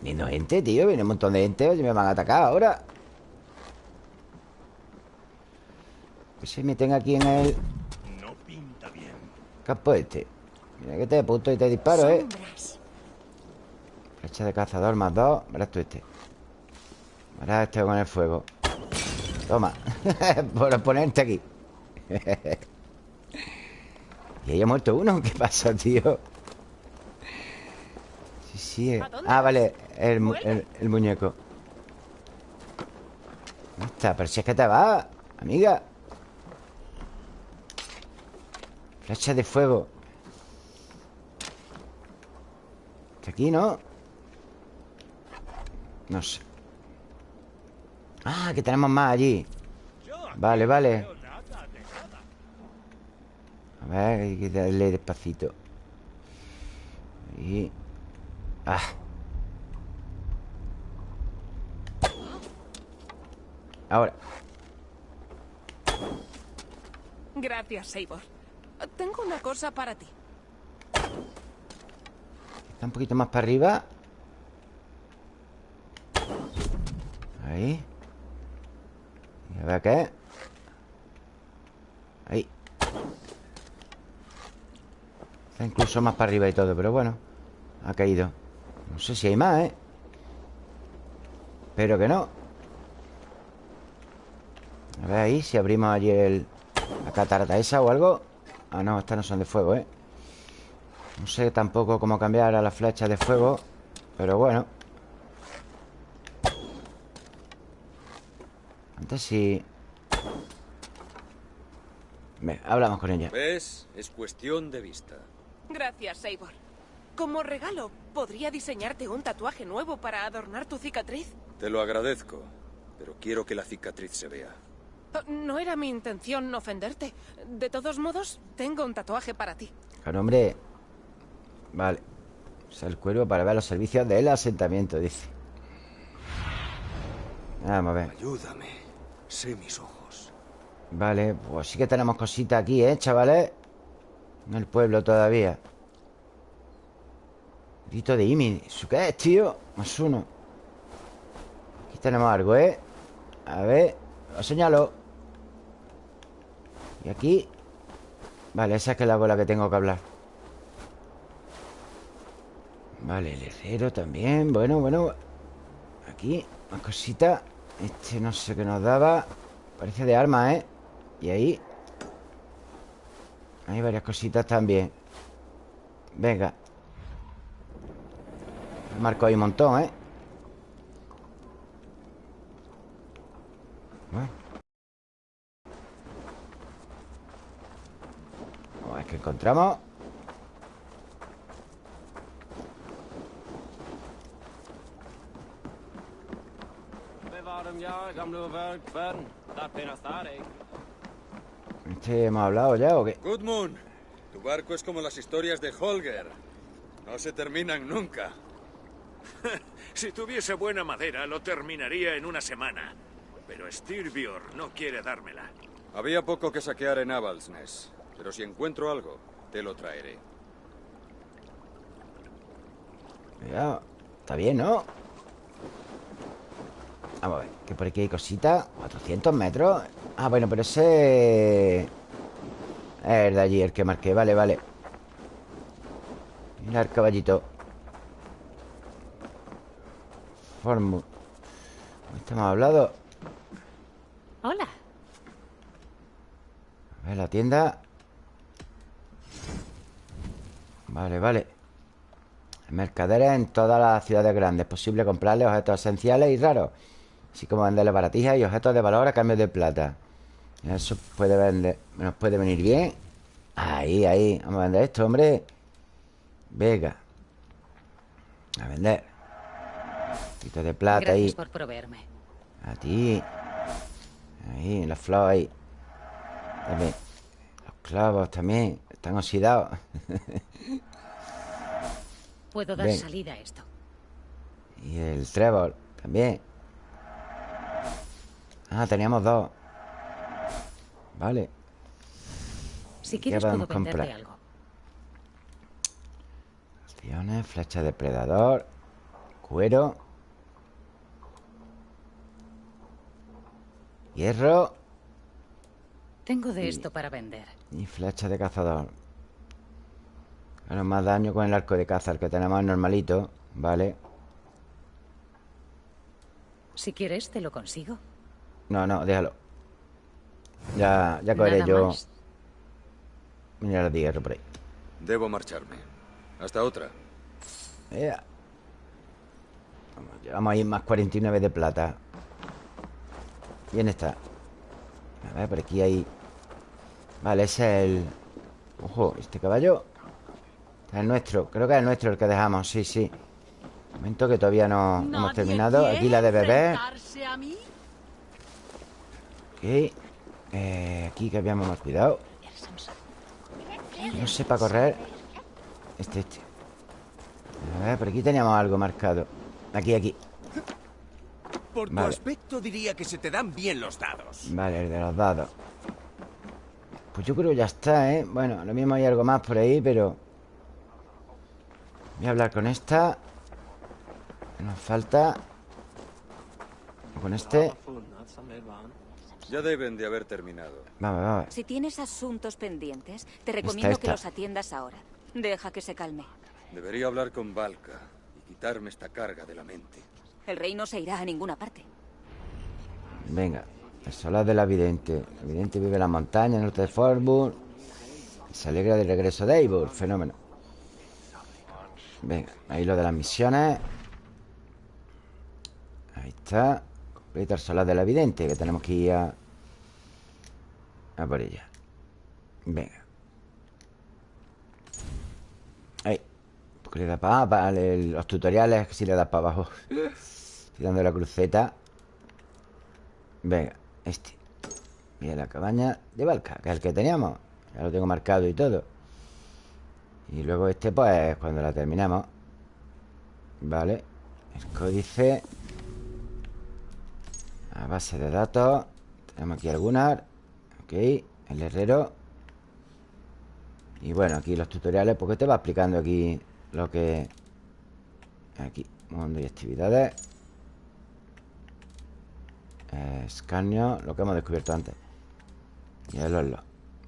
A: Viendo gente, tío Viene un montón de gente Oye, me van a atacar ahora Que se meten aquí en el
D: No pinta bien.
A: campo este Mira que te apunto y te disparo, eh. Flecha de cazador más dos. Verás tú este. Verás este con el fuego. Toma. Por ponerte aquí. Y ahí ha muerto uno. ¿Qué pasa, tío? Sí, sí eh. Ah, vale. El, mu- el- el muñeco. ¿Dónde está? Pero si es que te va Amiga. Flecha de fuego. Este aquí, ¿no? No sé. Ah, que tenemos más allí. Vale, vale. A ver, hay que darle despacito. Y... Ah. Ahora.
L: Gracias, Sabor. Tengo una cosa para ti.
A: Está un poquito más para arriba Ahí. A ver qué Ahí. Está incluso más para arriba y todo Pero bueno Ha caído. No sé si hay más, ¿eh? Espero que no. A ver ahí Si abrimos allí el... La catarata esa o algo. Ah, no, estas no son de fuego, ¿eh? No sé tampoco cómo cambiar a las flechas de fuego Pero bueno Antes sí Venga, hablamos con ella
C: ¿Ves? Es cuestión de vista
L: Gracias, Sabor. Como regalo, ¿podría diseñarte un tatuaje nuevo para adornar tu cicatriz?
C: Te lo agradezco Pero quiero que la cicatriz se vea
L: Oh, No era mi intención ofenderte. De todos modos, tengo un tatuaje para ti.
A: Claro, hombre Vale Usa el cuervo para ver los servicios del asentamiento, dice Vamos a ver
C: Ayúdame Sé mis ojos.
A: Vale, pues sí que tenemos cositas aquí, ¿eh, chavales? En el pueblo todavía. Grito de Imi. ¿Eso qué es, tío? Más uno Aquí tenemos algo, ¿eh? A ver Lo señalo Y aquí. Vale, esa es que la bola que tengo que hablar. Vale, el herrero también. Bueno, bueno. Aquí, más cositas Este no sé qué nos daba Parece de arma, ¿eh? Y ahí Hay varias cositas también Venga Marco ahí un montón, ¿eh? Bueno. Vamos a ver qué encontramos Este hemos hablado ya o qué
C: Goodmoon Tu barco es como las historias de Holger. No se terminan nunca.
D: Si tuviese buena madera, lo terminaría en una semana. Pero Styrbjörn no quiere dármela.
C: Había poco que saquear en Avaldsnes Pero si encuentro algo, te lo traeré.
A: Ya, Está bien, ¿no? Vamos a ver Que por aquí hay cositas 400 metros. Ah, bueno, pero ese... Es el de allí, el que marqué. Vale, vale. Mira el caballito. Formu Estamos hablado
J: Hola.
A: A ver, la tienda. Vale, vale. Mercaderes en todas las ciudades grandes. Es posible comprarle objetos esenciales y raros Así como venderle baratijas y objetos de valor a cambio de plata. Eso puede vender Nos puede venir bien. Ahí, ahí Vamos a vender esto, hombre. Venga. A vender. Un poquito de plata
B: Gracias
A: ahí.
B: por proveerme.
A: A ti. Ahí, la flor ahí. También. Los clavos también Están oxidados.
B: Puedo dar
A: Ven.
B: salida a esto.
A: Y el trébol también Ah, teníamos dos Vale
B: Si
A: ¿Qué
B: quieres puedo
A: podemos
B: venderte
A: comprar?
B: algo.
A: Acciones, flecha depredador Cuero Hierro
B: Tengo de
A: Y-
B: esto para vender.
A: Y flecha de cazador Bueno, más daño con el arco de caza El que tenemos normalito Vale
B: Si quieres, te lo consigo.
A: No, no, déjalo. Ya, ya cogeré
B: Nada
A: yo
B: más.
A: Mira el hierro por ahí.
C: Debo marcharme. Hasta otra.
A: Ea. Vamos, llevamos ahí más 49 de plata. Bien está. A ver, por aquí hay Vale, ese es el... Ojo, este caballo. Es nuestro, creo que es nuestro el que dejamos, sí, sí. Momento que todavía no, no hemos terminado. Aquí la de beber Ok eh, Aquí que habíamos más cuidado. No sé para correr Este, este A ver, por aquí teníamos algo marcado. Aquí, aquí.
N: Por tu aspecto diría que se te dan bien los dados.
A: Vale, el de los dados. Pues yo creo que ya está, ¿eh? Bueno, lo mismo hay algo más por ahí, pero Voy a hablar con esta. Nos falta Con este
C: Ya deben de haber terminado.
A: Vamos, vamos
B: Si tienes asuntos pendientes Te recomiendo que los atiendas ahora. Deja que se calme.
C: Debería hablar con Valka Y quitarme esta carga de la mente.
B: El rey no se irá a ninguna parte.
A: Venga El solar de la vidente. La vidente vive en la montaña, en norte de Forburg Se alegra del regreso de Eivor Fenómeno. Venga, ahí lo de las misiones. Ahí está. Completa el solar de la vidente Que tenemos que ir a A por ella. Venga. Ahí Porque le da para, para los tutoriales Si le das para abajo. Estoy dando la cruceta. Venga, este. Mira la cabaña de Valka Que es el que teníamos. Ya lo tengo marcado y todo. Y luego este, pues, cuando la terminamos. Vale. El códice. A base de datos. Tenemos aquí algunas Ok El herrero. Y bueno, aquí los tutoriales Porque te va explicando aquí Lo que... Aquí Mundo y actividades. Escaneo Lo que hemos descubierto antes. Y el lo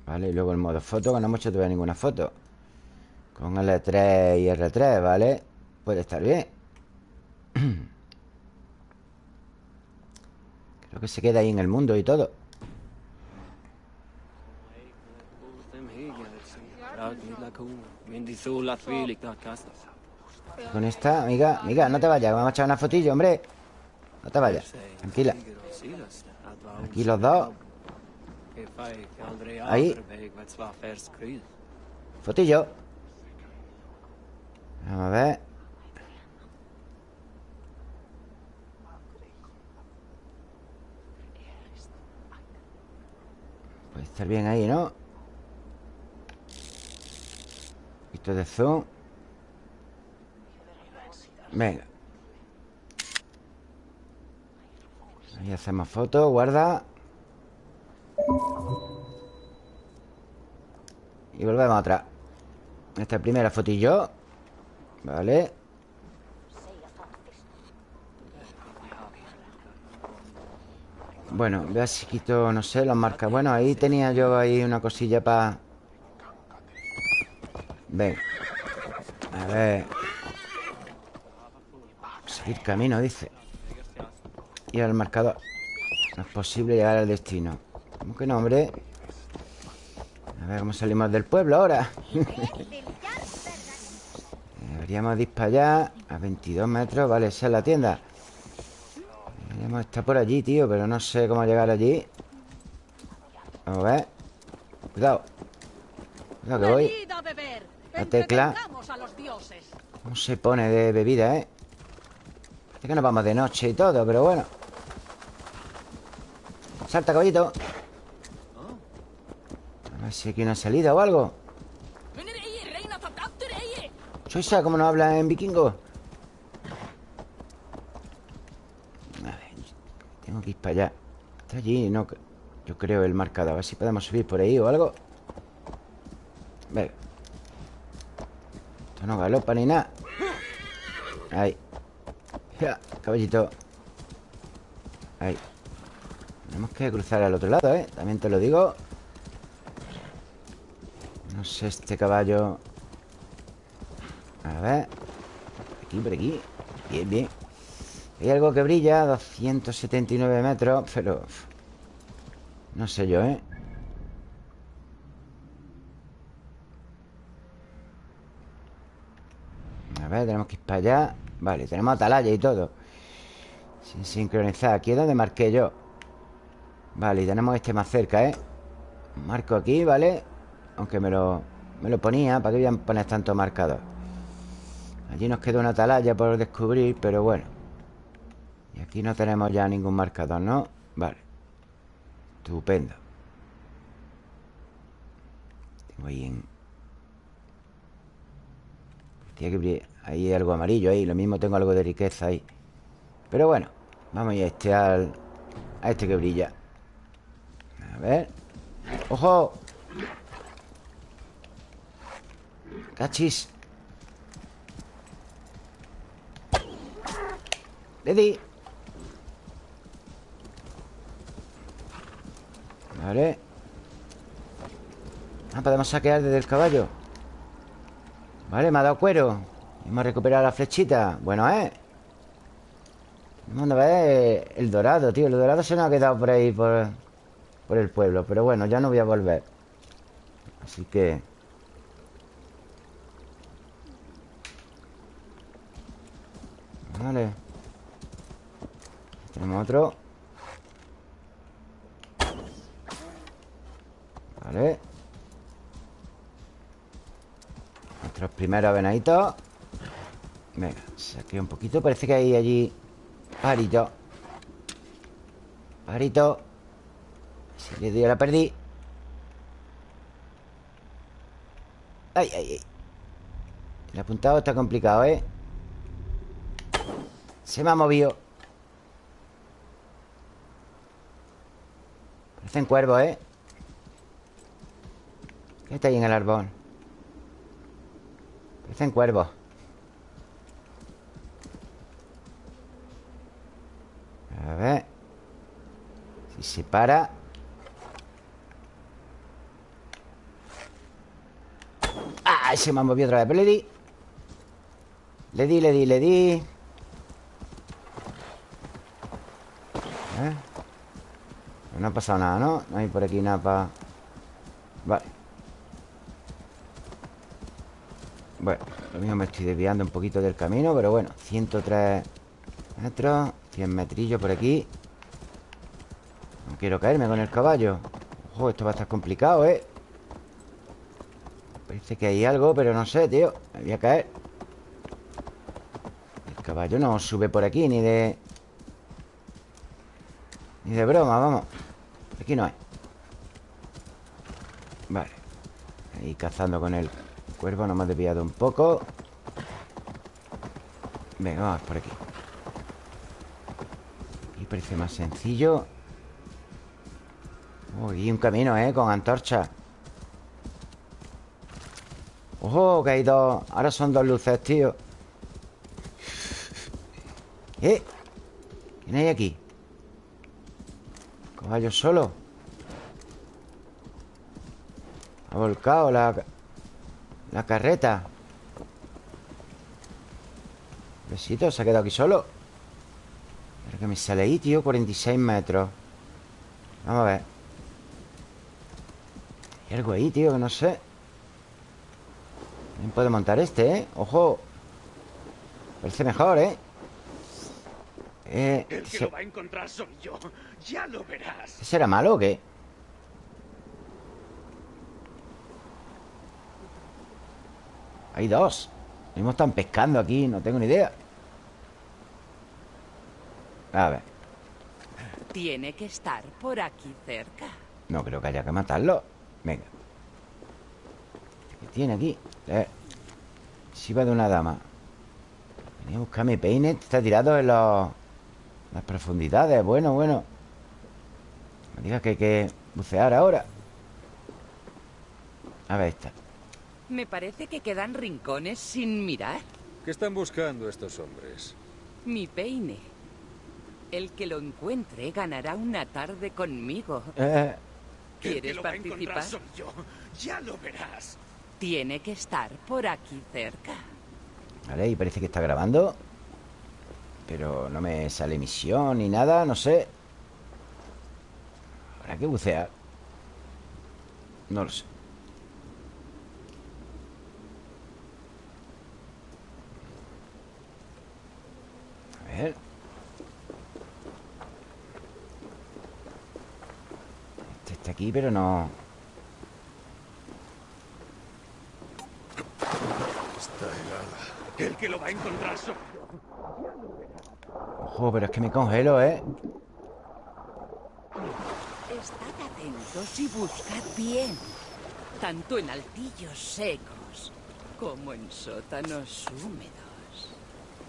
A: ¿Vale? Y luego el modo foto Que no hemos hecho todavía ninguna foto. Con L3 y R3, ¿vale? Puede estar bien. Creo que se queda ahí en el mundo y todo Con esta, amiga Amiga, no te vayas, vamos a echar una fotillo, hombre. No te vayas, tranquila. Aquí los dos. Ahí. Fotillo. Vamos a ver. Puede estar bien ahí, ¿no? Esto de zoom. Venga. Ahí hacemos foto, guarda. Y volvemos a otra Esta primera fotillo Vale. Bueno, vea si quito, no sé, los marcas. Bueno, ahí tenía yo ahí una cosilla para... Ven A ver. Seguir camino, dice. Y al marcador. No es posible llegar al destino. ¿Cómo que no, hombre? A ver cómo salimos del pueblo ahora Deberíamos ir A 22 metros, vale, esa es la tienda. Deberíamos estar por allí, tío Pero no sé cómo llegar allí. Vamos a ver. Cuidado. Cuidado que voy La tecla ¿Cómo se pone de bebida, eh? Parece que nos vamos de noche y todo, pero bueno. Salta, caballito. A ver si aquí una salida o algo. Esa? ¿Cómo no habla en vikingo? A ver, tengo que ir para allá. Está allí, no... Yo creo el marcador A ver si podemos subir por ahí o algo No galopa ni nada Ahí. Ya, Caballito. Ahí. Tenemos que cruzar al otro lado, ¿eh? También te lo digo. No sé este caballo. A ver. Aquí, por aquí. Bien, bien. Hay algo que brilla 279 metros Pero... No sé yo, ¿eh? Tenemos que ir para allá Vale, tenemos atalaya y todo Sin sincronizar Aquí es donde marqué yo Vale, y tenemos este más cerca, ¿eh? Marco aquí, ¿vale? Aunque me lo... me lo ponía ¿Para que voy a poner tanto marcador? Allí nos queda una atalaya por descubrir Pero bueno Y aquí no tenemos ya ningún marcador, ¿no? Vale Estupendo Tengo ahí en... Tiene que Ahí algo amarillo ahí Lo mismo tengo algo de riqueza ahí Pero bueno Vamos a este al... A este que brilla A ver ¡Ojo! ¡Cachis! ¡Le! Vale Ah, podemos saquear desde el caballo Vale, me ha dado cuero Hemos recuperado la flechita Bueno, ¿eh? Vamos a ver el dorado, tío. El dorado se nos ha quedado por ahí Por, por el pueblo. Pero bueno, ya no voy a volver. Así que... Vale. Tenemos otro. Vale. Nuestros primeros venaditos Venga, saqué un poquito. Parece que hay allí Parito. Parito. Si le doy la perdí Ay, ay, ay. El apuntado está complicado, ¿eh? Se me ha movido. Parecen cuervos, ¿eh? ¿Qué está ahí en el árbol? Parecen cuervos A ver Si se para ¡Ah! Se me ha movido otra vez Pero le di Le di, le di, le di. No ha pasado nada, ¿no? No hay por aquí nada para... Vale Bueno, lo mismo me estoy desviando un poquito del camino Pero bueno, 103 metros 100 metrillos por aquí. No quiero caerme con el caballo. Ojo, esto va a estar complicado, ¿eh? Parece que hay algo, pero no sé, tío. Me voy a caer. El caballo no sube por aquí Ni de... Ni de broma, vamos. Aquí no hay. Vale. Ahí cazando con el cuervo Nos hemos desviado un poco. Venga, vamos por aquí Parece más sencillo Uy, un camino, ¿eh? Con antorcha ¡Ojo! Que hay dos Ahora son dos luces, tío ¿Eh? ¿Quién hay aquí? Caballo solo Ha volcado la... La carreta Besito, se ha quedado aquí solo que me sale ahí, tío 46 metros Vamos a ver Hay algo ahí, tío, que no sé ¿Quién puede montar este, eh? ¡Ojo! Parece mejor, ¿eh?
D: Eh, El que se... lo va a encontrar soy yo. Ya lo verás.
A: ¿Será malo o qué? Hay dos. Mismo están pescando aquí, no tengo ni idea. A ver.
G: Tiene que estar por aquí cerca.
A: No creo que haya que matarlo. Venga. ¿Qué tiene aquí? Eh. Si va de una dama. Venía a buscar mi peine. Está tirado en los... Las profundidades. Bueno, bueno. Me digas que hay que bucear ahora. A ver esta.
G: Me parece que quedan rincones sin mirar.
C: ¿Qué están buscando estos hombres?
G: Mi peine. El que lo encuentre ganará una tarde conmigo.
A: Eh.
G: ¿Quieres participar?
D: Soy yo. Ya lo verás.
G: Tiene que estar por aquí cerca.
A: Vale, y parece que está grabando. Pero no me sale misión ni nada, no sé. Habrá que bucear. No lo sé. A ver. Este está aquí, pero no...
D: Está helada. El que lo va a encontrar soy
A: Ojo, pero es que me congelo, ¿eh?
G: Estad atentos y buscad bien. Tanto en altillos secos como en sótanos húmedos.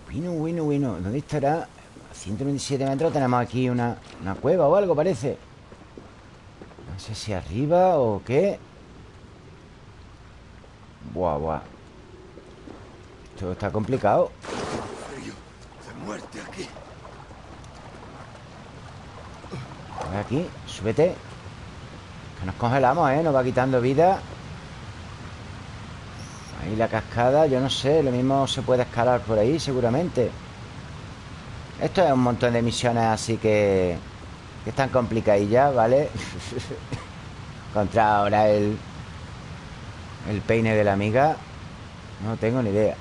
A: Bueno, bueno, bueno. ¿Dónde estará? A 127 metros tenemos aquí una, una cueva o algo, parece. No sé si arriba o qué. Buah, buah. Esto está complicado.
D: de aquí.
A: Aquí, súbete. Que nos congelamos, ¿eh? Nos va quitando vida. Ahí la cascada, yo no sé, lo mismo se puede escalar por ahí, seguramente. Esto es un montón de misiones así que... Que están complicadillas, ¿vale? Contra ahora el... El peine de la amiga. No tengo ni idea.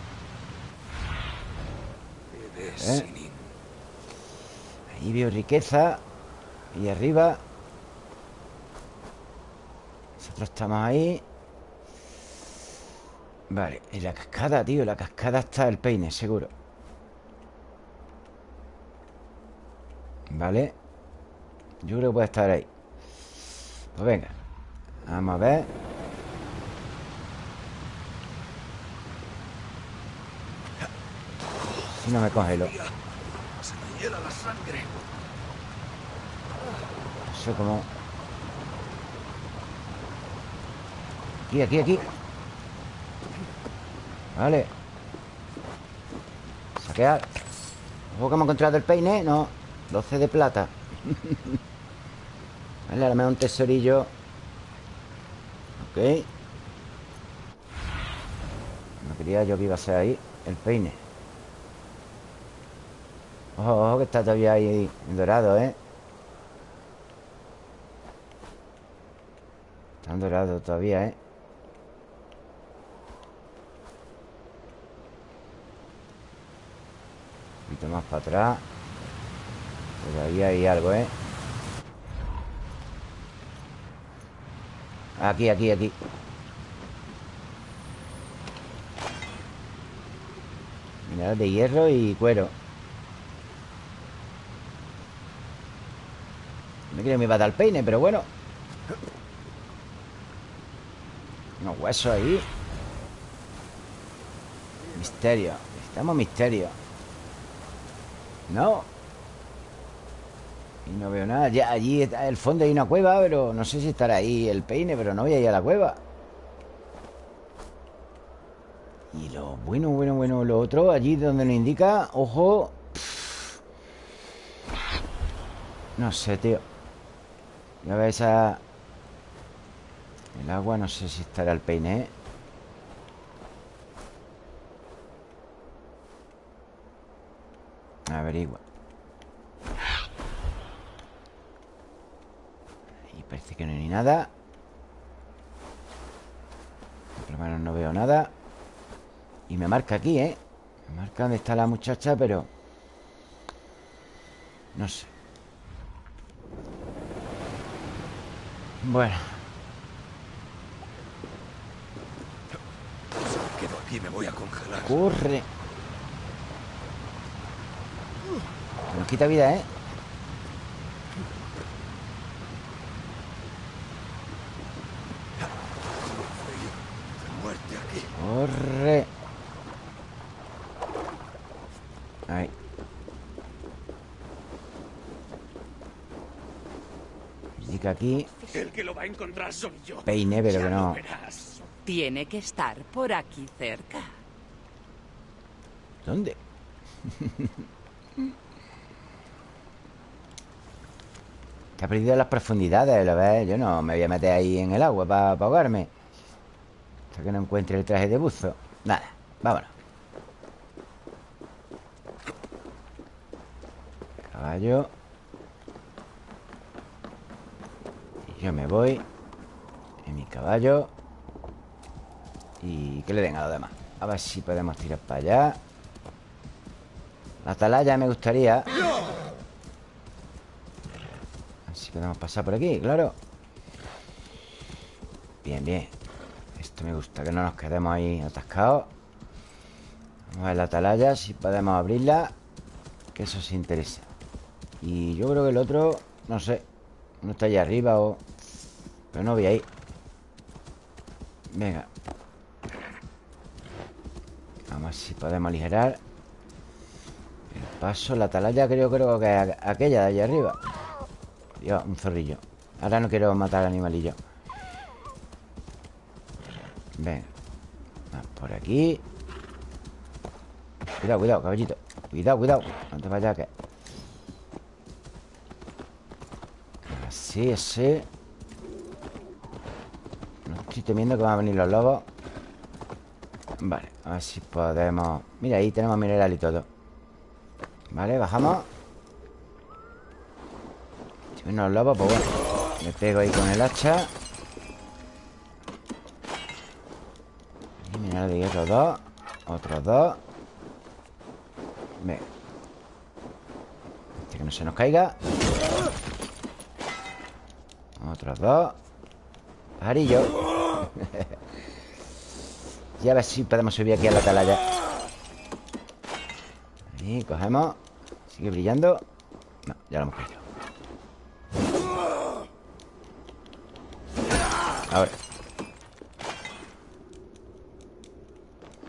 A: ¿Eh? Ahí veo riqueza. Y arriba. Nosotros estamos ahí. Vale, y la cascada, tío. La cascada está el peine, seguro. Vale. Yo creo que puede estar ahí. Pues venga. Vamos a ver. Si no me congelo.
D: Se me hiela la sangre.
A: Eso como... Aquí, aquí, aquí. Vale. Saquear. Ojo que hemos encontrado el peine. No. 12 de plata. vale, ahora me da un tesorillo. Ok. No quería yo que iba a ser ahí el peine. Ojo, ojo, que está todavía ahí dorado, ¿eh? Está dorado todavía, ¿eh? Un poquito más para atrás Todavía hay algo, ¿eh? Aquí, aquí, aquí. Mineral de hierro y cuero. Me creo que me iba a dar peine, pero bueno. Unos huesos ahí. Misterio. Necesitamos misterio. No Y no veo nada. Ya, Allí está el fondo hay una cueva Pero no sé si estará ahí el peine Pero no voy a ir a la cueva. Y lo bueno, bueno, bueno Lo otro, allí donde nos indica Ojo No sé, tío. Ya ves esa El agua, no sé si estará el peine ¿eh? Averigua Y parece que no hay ni nada Por lo menos no veo nada Y me marca aquí, ¿eh? Me marca dónde está la muchacha, pero... No sé Bueno
D: quedo aquí me voy a congelar.
A: Corre Nos quita vida, ¿eh?
D: De muerte aquí.
A: Corre Ahí Indica aquí
D: El que lo va a encontrar soy yo.
A: Peine, pero
D: Ya
A: que no.
G: Tiene que estar por aquí cerca.
A: ¿Dónde? Está perdido en las profundidades, ¿lo ves? Yo no me voy a meter ahí en el agua para ahogarme Hasta que no encuentre el traje de buzo. Nada, vámonos. Caballo. Y yo me voy En mi caballo. Y que le den a los demás. A ver si podemos tirar para allá. La atalaya me gustaría. Así podemos pasar por aquí, claro. Bien, bien me gusta, que no nos quedemos ahí atascados. Vamos a ver la atalaya, si podemos abrirla Que eso se interesa. Y yo creo que el otro, no sé No está allá arriba o... Pero no voy ahí Venga. Vamos a ver si podemos aligerar El paso, la atalaya creo, creo que es aquella de allá arriba. Dios, un zorrillo. Ahora no quiero matar al animalillo Venga Por aquí. Cuidado, cuidado, caballito. Cuidado, cuidado No te vayas que Así, así No estoy temiendo que van a venir los lobos. Vale, a ver si podemos. Mira, ahí tenemos mineral y todo. Vale, bajamos. Si vienen los lobos, pues bueno Me pego ahí con el hacha Otros dos Venga este que no se nos caiga. Otros dos Pajarillo. Y a ver si podemos subir aquí a la atalaya. Ahí, cogemos. Sigue brillando. No, ya lo hemos caído Ahora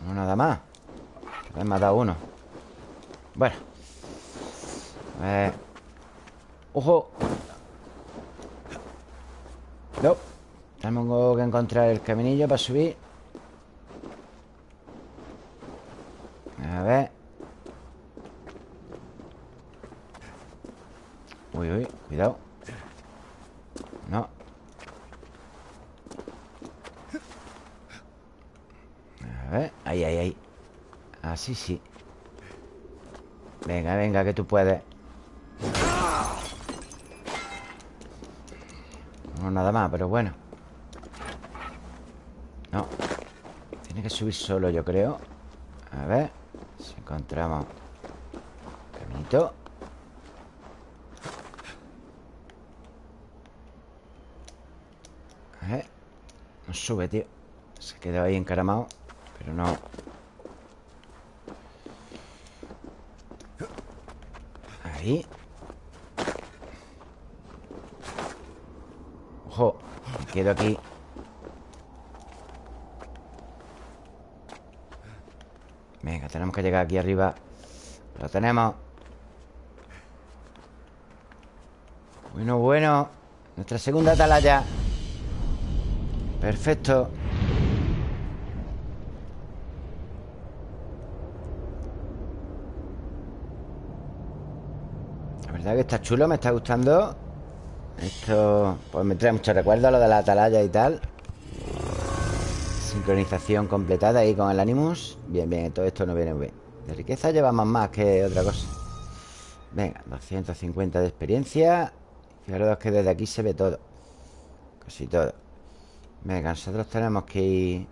A: No más. Me han matado uno. Bueno. ¡Ojo! No. Tenemos que encontrar el caminillo para subir A ver Uy, uy, cuidado No A ver, ahí, ahí, ahí Así sí Venga, venga, que tú puedes No, nada más, pero bueno. No. Tiene que subir solo, yo creo. A ver Si encontramos Caminito A ver No sube, tío. Se quedó ahí encaramado Pero no Ahí. Ojo quedo aquí. Venga, tenemos que llegar aquí arriba. Lo tenemos. Bueno, bueno. Nuestra segunda atalaya. Perfecto verdad que está chulo, me está gustando. Esto Pues me trae mucho recuerdo Lo de la atalaya y tal. Sincronización completada ahí con el Animus. Bien, bien, todo esto no viene muy bien. De riqueza llevamos más que otra cosa. Venga, 250 de experiencia. Fijaros que desde aquí se ve todo. Casi todo. Venga, nosotros tenemos que ir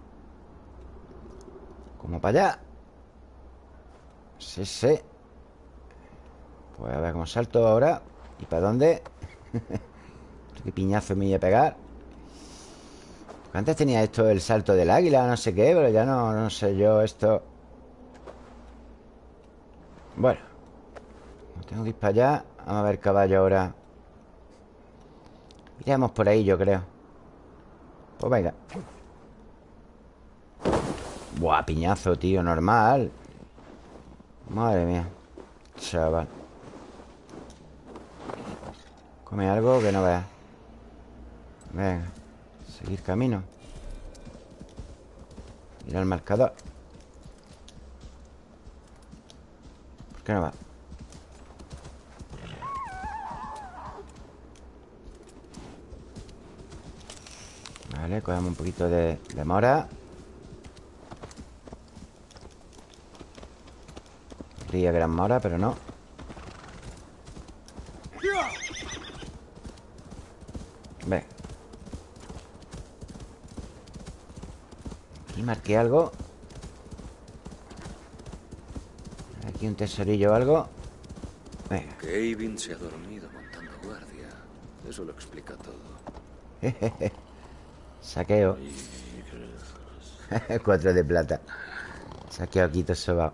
A: Como para allá. Sí, sí Pues a ver cómo salto ahora. ¿Y para dónde? Qué piñazo me voy a pegar. Antes tenía esto el salto del águila No sé qué, pero ya no, no sé yo esto. Bueno. Tengo que ir para allá. Vamos a ver caballo ahora. Iremos por ahí, yo creo. Pues venga. Buah, piñazo, tío, normal. Madre mía Chaval Come algo que no veas. Venga Seguir camino. Ir al marcador. ¿Por qué no va? Vale, cogemos un poquito de, de mora. Creía que eran mora, pero no Ve Aquí marqué algo Aquí un tesorillo o algo Venga
C: Que Eivin se ha dormido montando guardia. Eso lo explica todo.
A: Saqueo Cuatro de plata Saqueo aquí todo sobao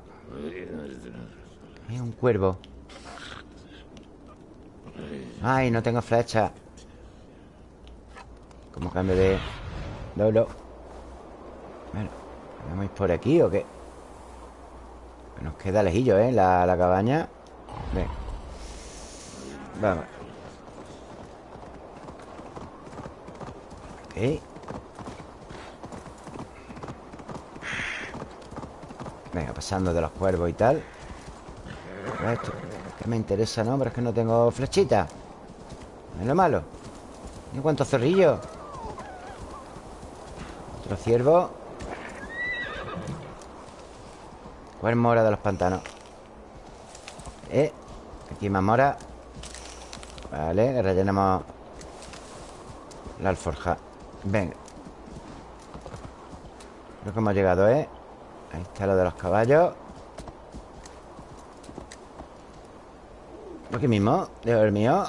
A: Es un cuervo. Ay, no tengo flecha. ¿Cómo cambio de? Bueno, ¿vamos por aquí o qué? Nos queda lejillo, ¿eh? La, la cabaña. Ven. Vamos. Ok. Venga, pasando de los cuervos y tal. Esto, que me interesa, ¿no? Pero es que no tengo flechita. Es lo malo. ¿Y cuántos zorrillos? Otro ciervo. ¿Cuál mora de los pantanos? Eh, aquí más mora. Vale, rellenamos la alforja. Venga. Creo que hemos llegado, ¿eh? Ahí está lo de los caballos. Aquí mismo, dejo el mío.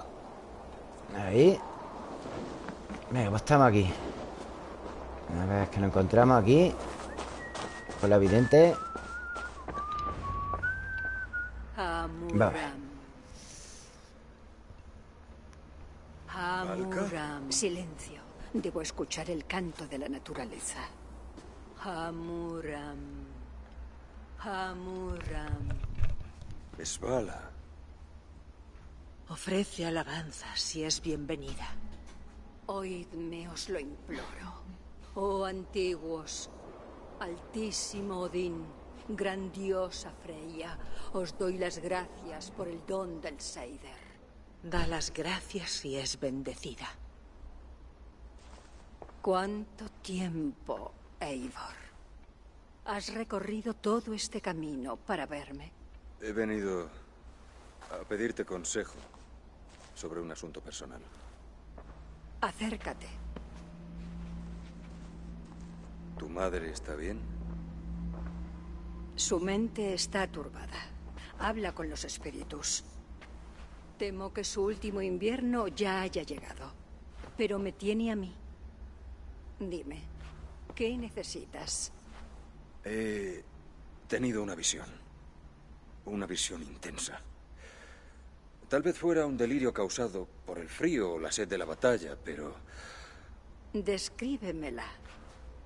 A: Ahí. Venga, pues estamos aquí. A ver, es que lo encontramos aquí. Con la vidente. Vale.
M: Hamuram. Silencio. Debo escuchar el canto de la naturaleza. Hamuram. Hamuram.
C: Esbala.
M: Ofrece alabanzas si es bienvenida. Oídme, os lo imploro. Oh antiguos, altísimo Odín, grandiosa Freya, os doy las gracias por el don del Seider. Da las gracias si es bendecida. ¿Cuánto tiempo, Eivor? Has recorrido todo este camino para verme.
C: He venido a pedirte consejo sobre un asunto personal.
M: Acércate.
C: ¿Tu madre está bien?
M: Su mente está turbada. Habla con los espíritus. Temo que su último invierno ya haya llegado. Pero me tiene a mí. Dime, ¿qué necesitas?
C: He tenido una visión. Una visión intensa. Tal vez fuera un delirio causado por el frío o la sed de la batalla, pero
M: Descríbemela.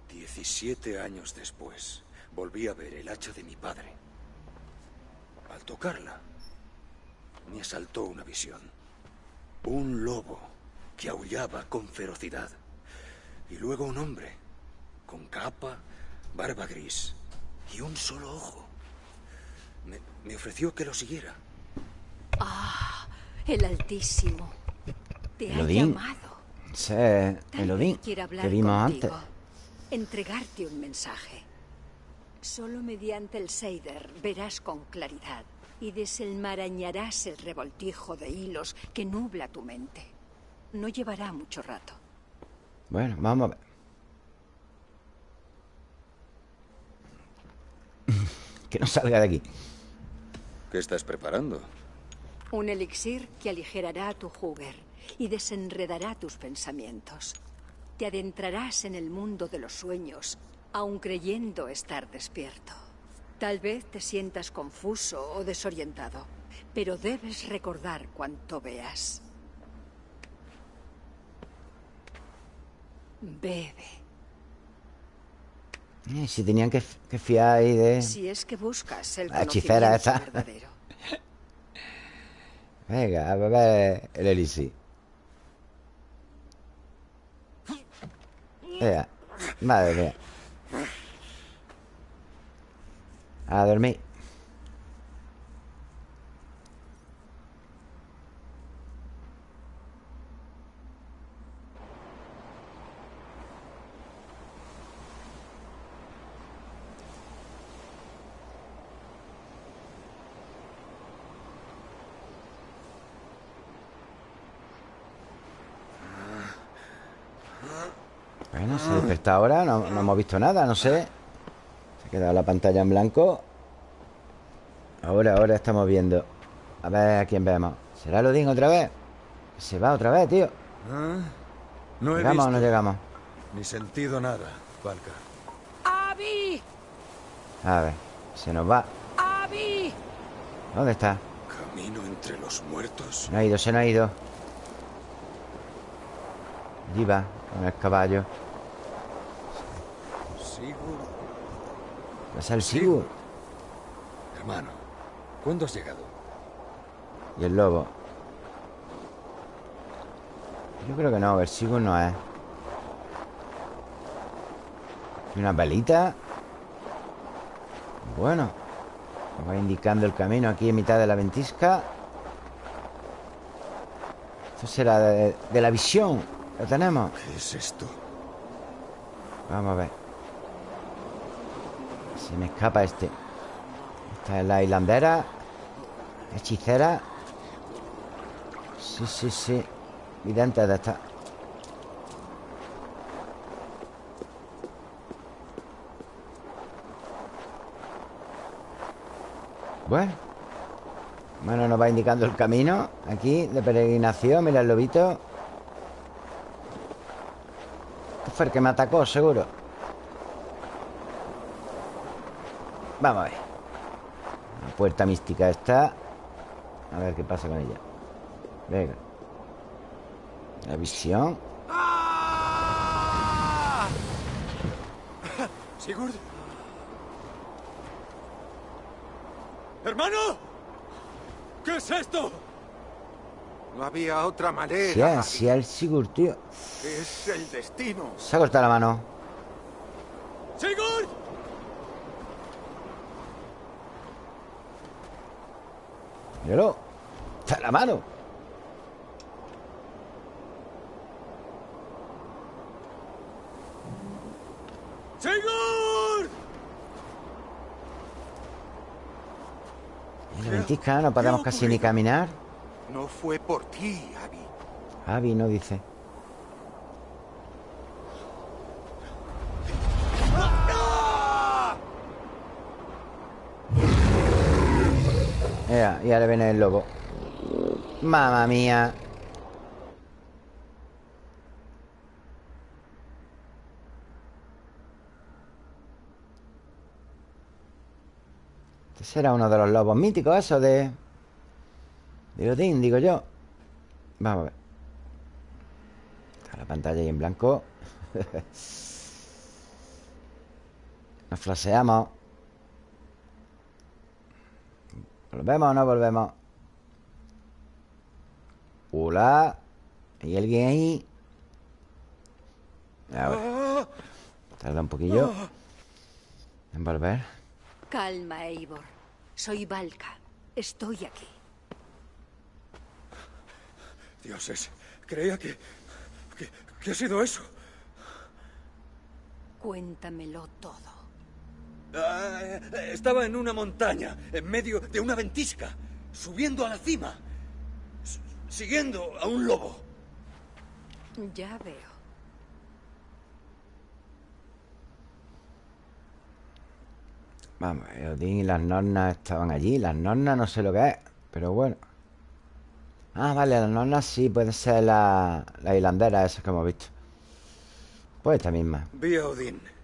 C: 17 años después volví a ver el hacha de mi padre. Al tocarla, me asaltó una visión. Un lobo que aullaba con ferocidad. Y luego un hombre con capa, barba gris y un solo ojo. Me, me ofreció que lo siguiera.
M: Ah, el Altísimo. Te ha
A: Elodín.
M: llamado.
A: Ese es el Odín
M: Quiere hablar
A: que vimos
M: contigo.
A: antes.
M: Entregarte un mensaje. Solo mediante el Seider verás con claridad y desenmarañarás el revoltijo de hilos que nubla tu mente. No llevará mucho rato.
A: Bueno, vamos a ver. que no salga de aquí.
C: ¿Qué estás preparando?
M: Un elixir que aligerará tu juguer y desenredará tus pensamientos. Te adentrarás en el mundo de los sueños, aun creyendo estar despierto. Tal vez te sientas confuso o desorientado, pero debes recordar cuanto veas. Bebe.
A: Eh, si tenían que, que fiar ahí de...
M: Si es que buscas el
A: La hechicera
M: conocimiento
A: esa.
M: verdadero.
A: Venga, a beber el elixir. Venga, madre mía. A dormir. Bueno, se desperta ahora, no, no hemos visto nada, no sé. Se ha quedado la pantalla en blanco. Ahora, ahora estamos viendo. A ver a quién vemos. ¿Será Lodín otra vez? Se va otra vez, tío.
C: Ah, No he
A: ¿Llegamos o
C: visto
A: no llegamos?
C: ni sentido nada, Valka.
L: ¡Abby!
A: A ver, se nos va.
G: ¡Abby!
A: ¿Dónde está?
C: Camino entre los muertos.
A: No ha ido, se no ha ido. Allí va, con el caballo.
C: Sigurd.
A: ¿Es el Sigurd?
C: Hermano, ¿cuándo has llegado?
A: Y el lobo. Yo creo que no, el Sigurd no es. Y una velita. Bueno. Me va indicando el camino aquí en mitad de la ventisca. Esto será de, de la visión. Lo tenemos.
C: ¿Qué es esto?
A: Vamos a ver. Se me escapa este. Esta es la hilandera. Hechicera. Sí, sí, sí. Vidente de esta. Bueno. Bueno, nos va indicando el camino aquí de peregrinación. Mira el lobito. Este fue el que me atacó, seguro. Vamos a ver. La puerta mística está. A ver qué pasa con ella. Venga. La visión.
C: Sigurd. ¡Hermano! ¿Qué es esto?
I: No había otra manera.
A: Sí, así el Sigurd, tío.
I: Es el destino.
A: Se ha cortado la mano.
C: ¡Sigurd!
A: Míralo. Está la mano.
C: ¡Sigurd!
A: No podemos casi ni caminar.
I: No fue por ti, Abby.
A: Avi no dice. Y ahora viene el lobo. Mamma mía. Este será uno de los lobos míticos, eso de... De Odín, digo yo. Vamos a ver. Está la pantalla ahí en blanco. Nos flaseamos. ¿Volvemos o no volvemos? Hola. ¿Hay alguien ahí? A ver. Tarda un poquillo en volver.
M: Calma, Eivor. Soy Valka. Estoy aquí.
C: Dioses, creía que, que... ¿Qué ha sido eso?
M: Cuéntamelo todo.
C: Ah, estaba en una montaña, en medio de una ventisca, subiendo a la cima, siguiendo a un lobo.
M: Ya veo.
A: Vamos, Odín y las nornas estaban allí. Las nornas no sé lo que es, pero bueno. Ah, vale, las nornas sí, puede ser la, la hilandera esa que hemos visto. Pues esta misma.
C: Vi a Odín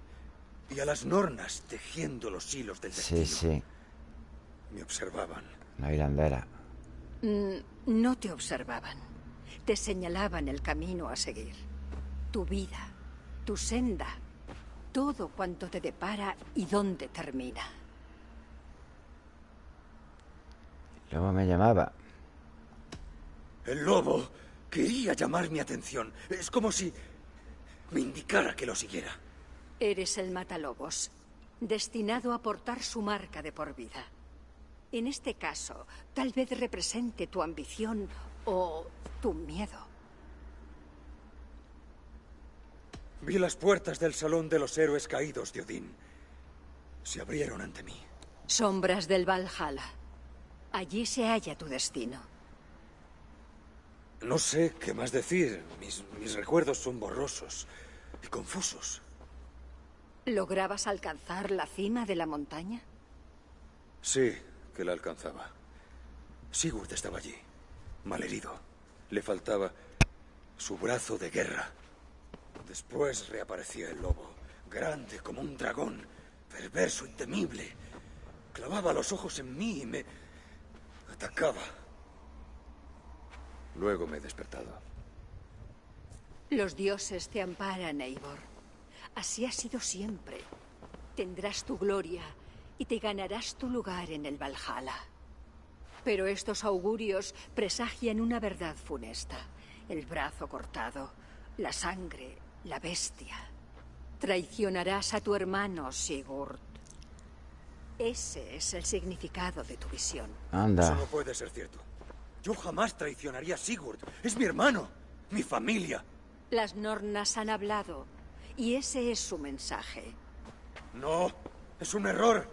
C: y a las nornas tejiendo los hilos del destino.
A: Sí, sí,
C: Me observaban.
A: la hilandera.
M: Mm, No te observaban. Te señalaban el camino a seguir. Tu vida, tu senda, todo cuanto te depara y dónde termina.
A: Luego me llamaba.
C: El lobo quería llamar mi atención. Es como si me indicara que lo siguiera.
M: Eres el matalobos, destinado a portar su marca de por vida. En este caso, tal vez represente tu ambición o tu miedo.
C: Vi las puertas del Salón de los Héroes Caídos de Odín. Se abrieron ante mí.
M: Sombras del Valhalla. Allí se halla tu destino.
C: No sé qué más decir. Mis, mis recuerdos son borrosos y confusos.
M: ¿Lograbas alcanzar la cima de la montaña?
C: Sí, que la alcanzaba. Sigurd estaba allí, malherido. Le faltaba su brazo de guerra. Después reaparecía el lobo, grande como un dragón, perverso y temible. Clavaba los ojos en mí y me atacaba. Luego me he despertado.
M: Los dioses te amparan, Eivor. Así ha sido siempre. Tendrás tu gloria y te ganarás tu lugar en el Valhalla. Pero estos augurios presagian una verdad funesta. El brazo cortado, la sangre, la bestia. Traicionarás a tu hermano, Sigurd. Ese es el significado de tu visión.
A: Anda.
C: Eso no puede ser cierto. Yo jamás traicionaría a Sigurd. Es mi hermano, mi familia.
M: Las Nornas han hablado, y ese es su mensaje.
C: No, es un error.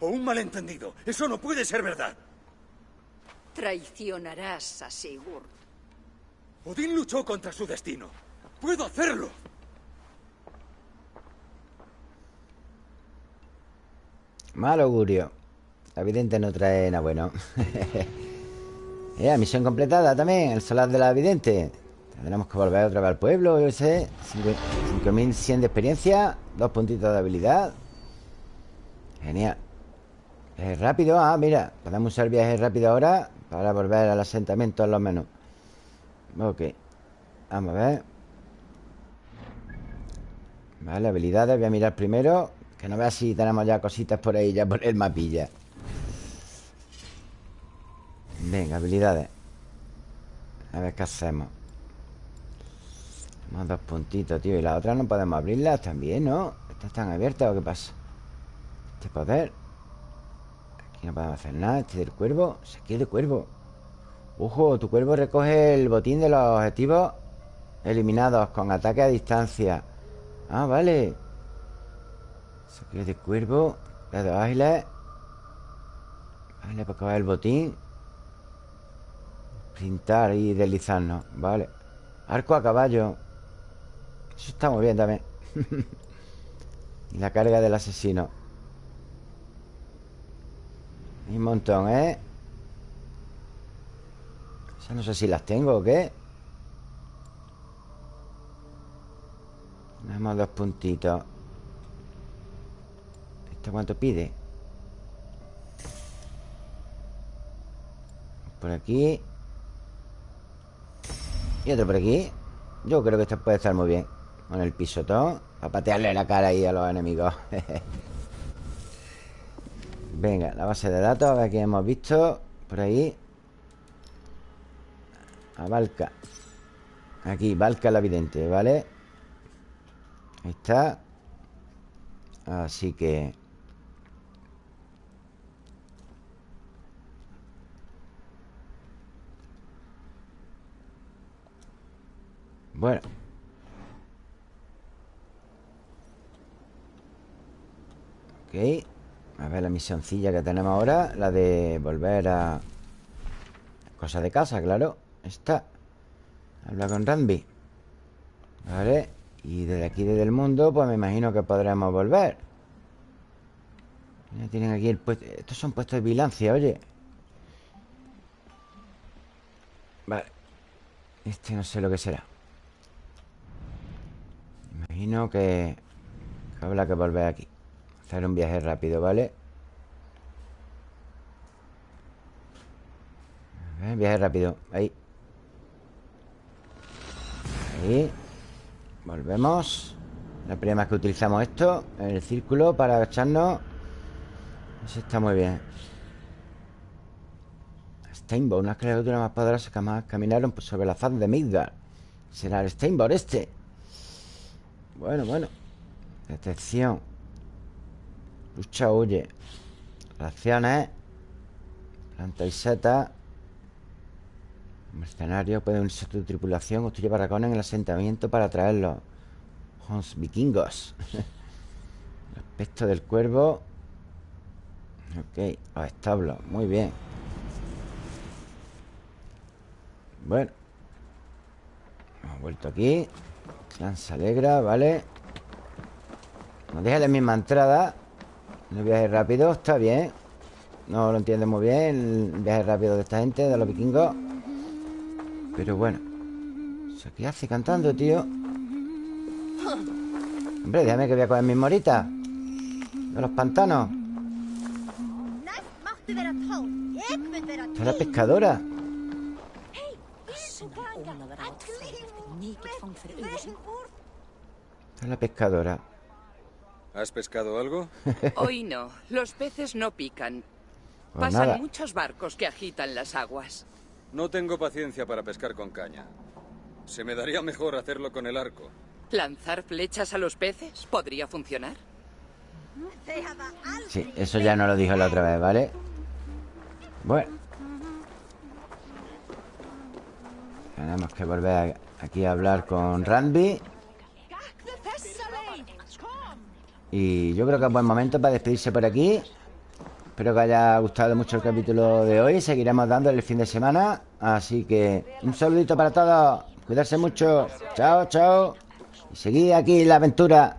C: O un malentendido. Eso no puede ser verdad.
M: Traicionarás a Sigurd.
C: Odín luchó contra su destino. ¡Puedo hacerlo!
A: Mal augurio. La vidente no trae nada bueno. Eh, misión completada también, el solar de la vidente. Tendremos que volver otra vez al pueblo, yo sé. 5100 de experiencia, dos puntitos de habilidad. Genial. Viaje rápido, ah, mira, podemos usar viaje rápido ahora para volver al asentamiento a lo menos. Ok. Vamos a ver. Vale, habilidades, voy a mirar primero. Que no vea si tenemos ya cositas por ahí, ya por el mapilla. Venga, habilidades A ver qué hacemos Más dos puntitos, tío. Y las otras no podemos abrirlas también, ¿no? ¿Estas están abiertas o qué pasa? Este poder. Aquí no podemos hacer nada. Este del cuervo. Se de cuervo. Ojo, tu cuervo recoge el botín de los objetivos Eliminados con ataque a distancia. Ah, vale. Saqueo de cuervo. Dedos ágiles Vale, para coger el botín. Pintar y deslizarnos. Vale. Arco a caballo Eso está muy bien también. Y la carga del asesino. Un montón, ¿eh? Ya no sé si las tengo o qué. Tenemos dos puntitos. ¿Esto cuánto pide? Por aquí. Y otro por aquí. Yo creo que esto puede estar muy bien Con el pisotón Para patearle la cara ahí a los enemigos. Venga, la base de datos A ver qué hemos visto Por ahí. A Valka. Aquí, Valka la vidente, ¿vale? Ahí está. Así que Bueno A ver la misioncilla que tenemos ahora La de volver a Cosa de casa, claro. Esta. Habla con Randy. Vale. Y desde aquí, desde el mundo Pues me imagino que podremos volver. Tienen aquí el puesto Estos son puestos de vigilancia, oye. Vale. Este no sé lo que será. Imagino que, que que volver aquí Hacer un viaje rápido, ¿vale? A viaje rápido. Ahí. Ahí. Volvemos. La primera vez que utilizamos esto el círculo para agacharnos. Eso está muy bien. Steinborg, una criatura más poderosa que más caminaron sobre la faz de Midgard. Será el Steinborg este. Bueno, bueno. Detección Lucha huye Reacciones Planta y seta. Mercenario puede unirse a tu tripulación. Construye barracones en el asentamiento para traerlos Hons vikingos. El aspecto del cuervo. Ok, los establos. Muy bien. Bueno. Hemos vuelto aquí. Se alegra, ¿vale? Nos deja la misma entrada El viaje rápido, está bien No lo entiende muy bien El viaje rápido de esta gente, de los vikingos Pero bueno ¿Qué hace cantando, tío? Hombre, déjame que voy a coger mis moritas De los pantanos Esta es la pescadora. Esta es la pescadora.
O: ¿Has pescado algo?
G: Hoy no. Los peces no pican.
O: Pues
G: Pasan
O: nada.
G: muchos barcos que agitan las aguas.
O: No tengo paciencia para pescar con caña. Se me daría mejor hacerlo con el arco.
G: ¿Lanzar flechas a los peces? ¿Podría funcionar?
A: Sí, eso ya no lo dijo la otra vez, ¿vale? Bueno. Tenemos que volver aquí a hablar con Randy. Y yo creo que es buen momento para despedirse por aquí. Espero que haya gustado mucho el capítulo de hoy. Seguiremos dándole el fin de semana. Así que un saludito para todos. Cuidarse mucho. Chao, chao. Y seguid aquí la aventura.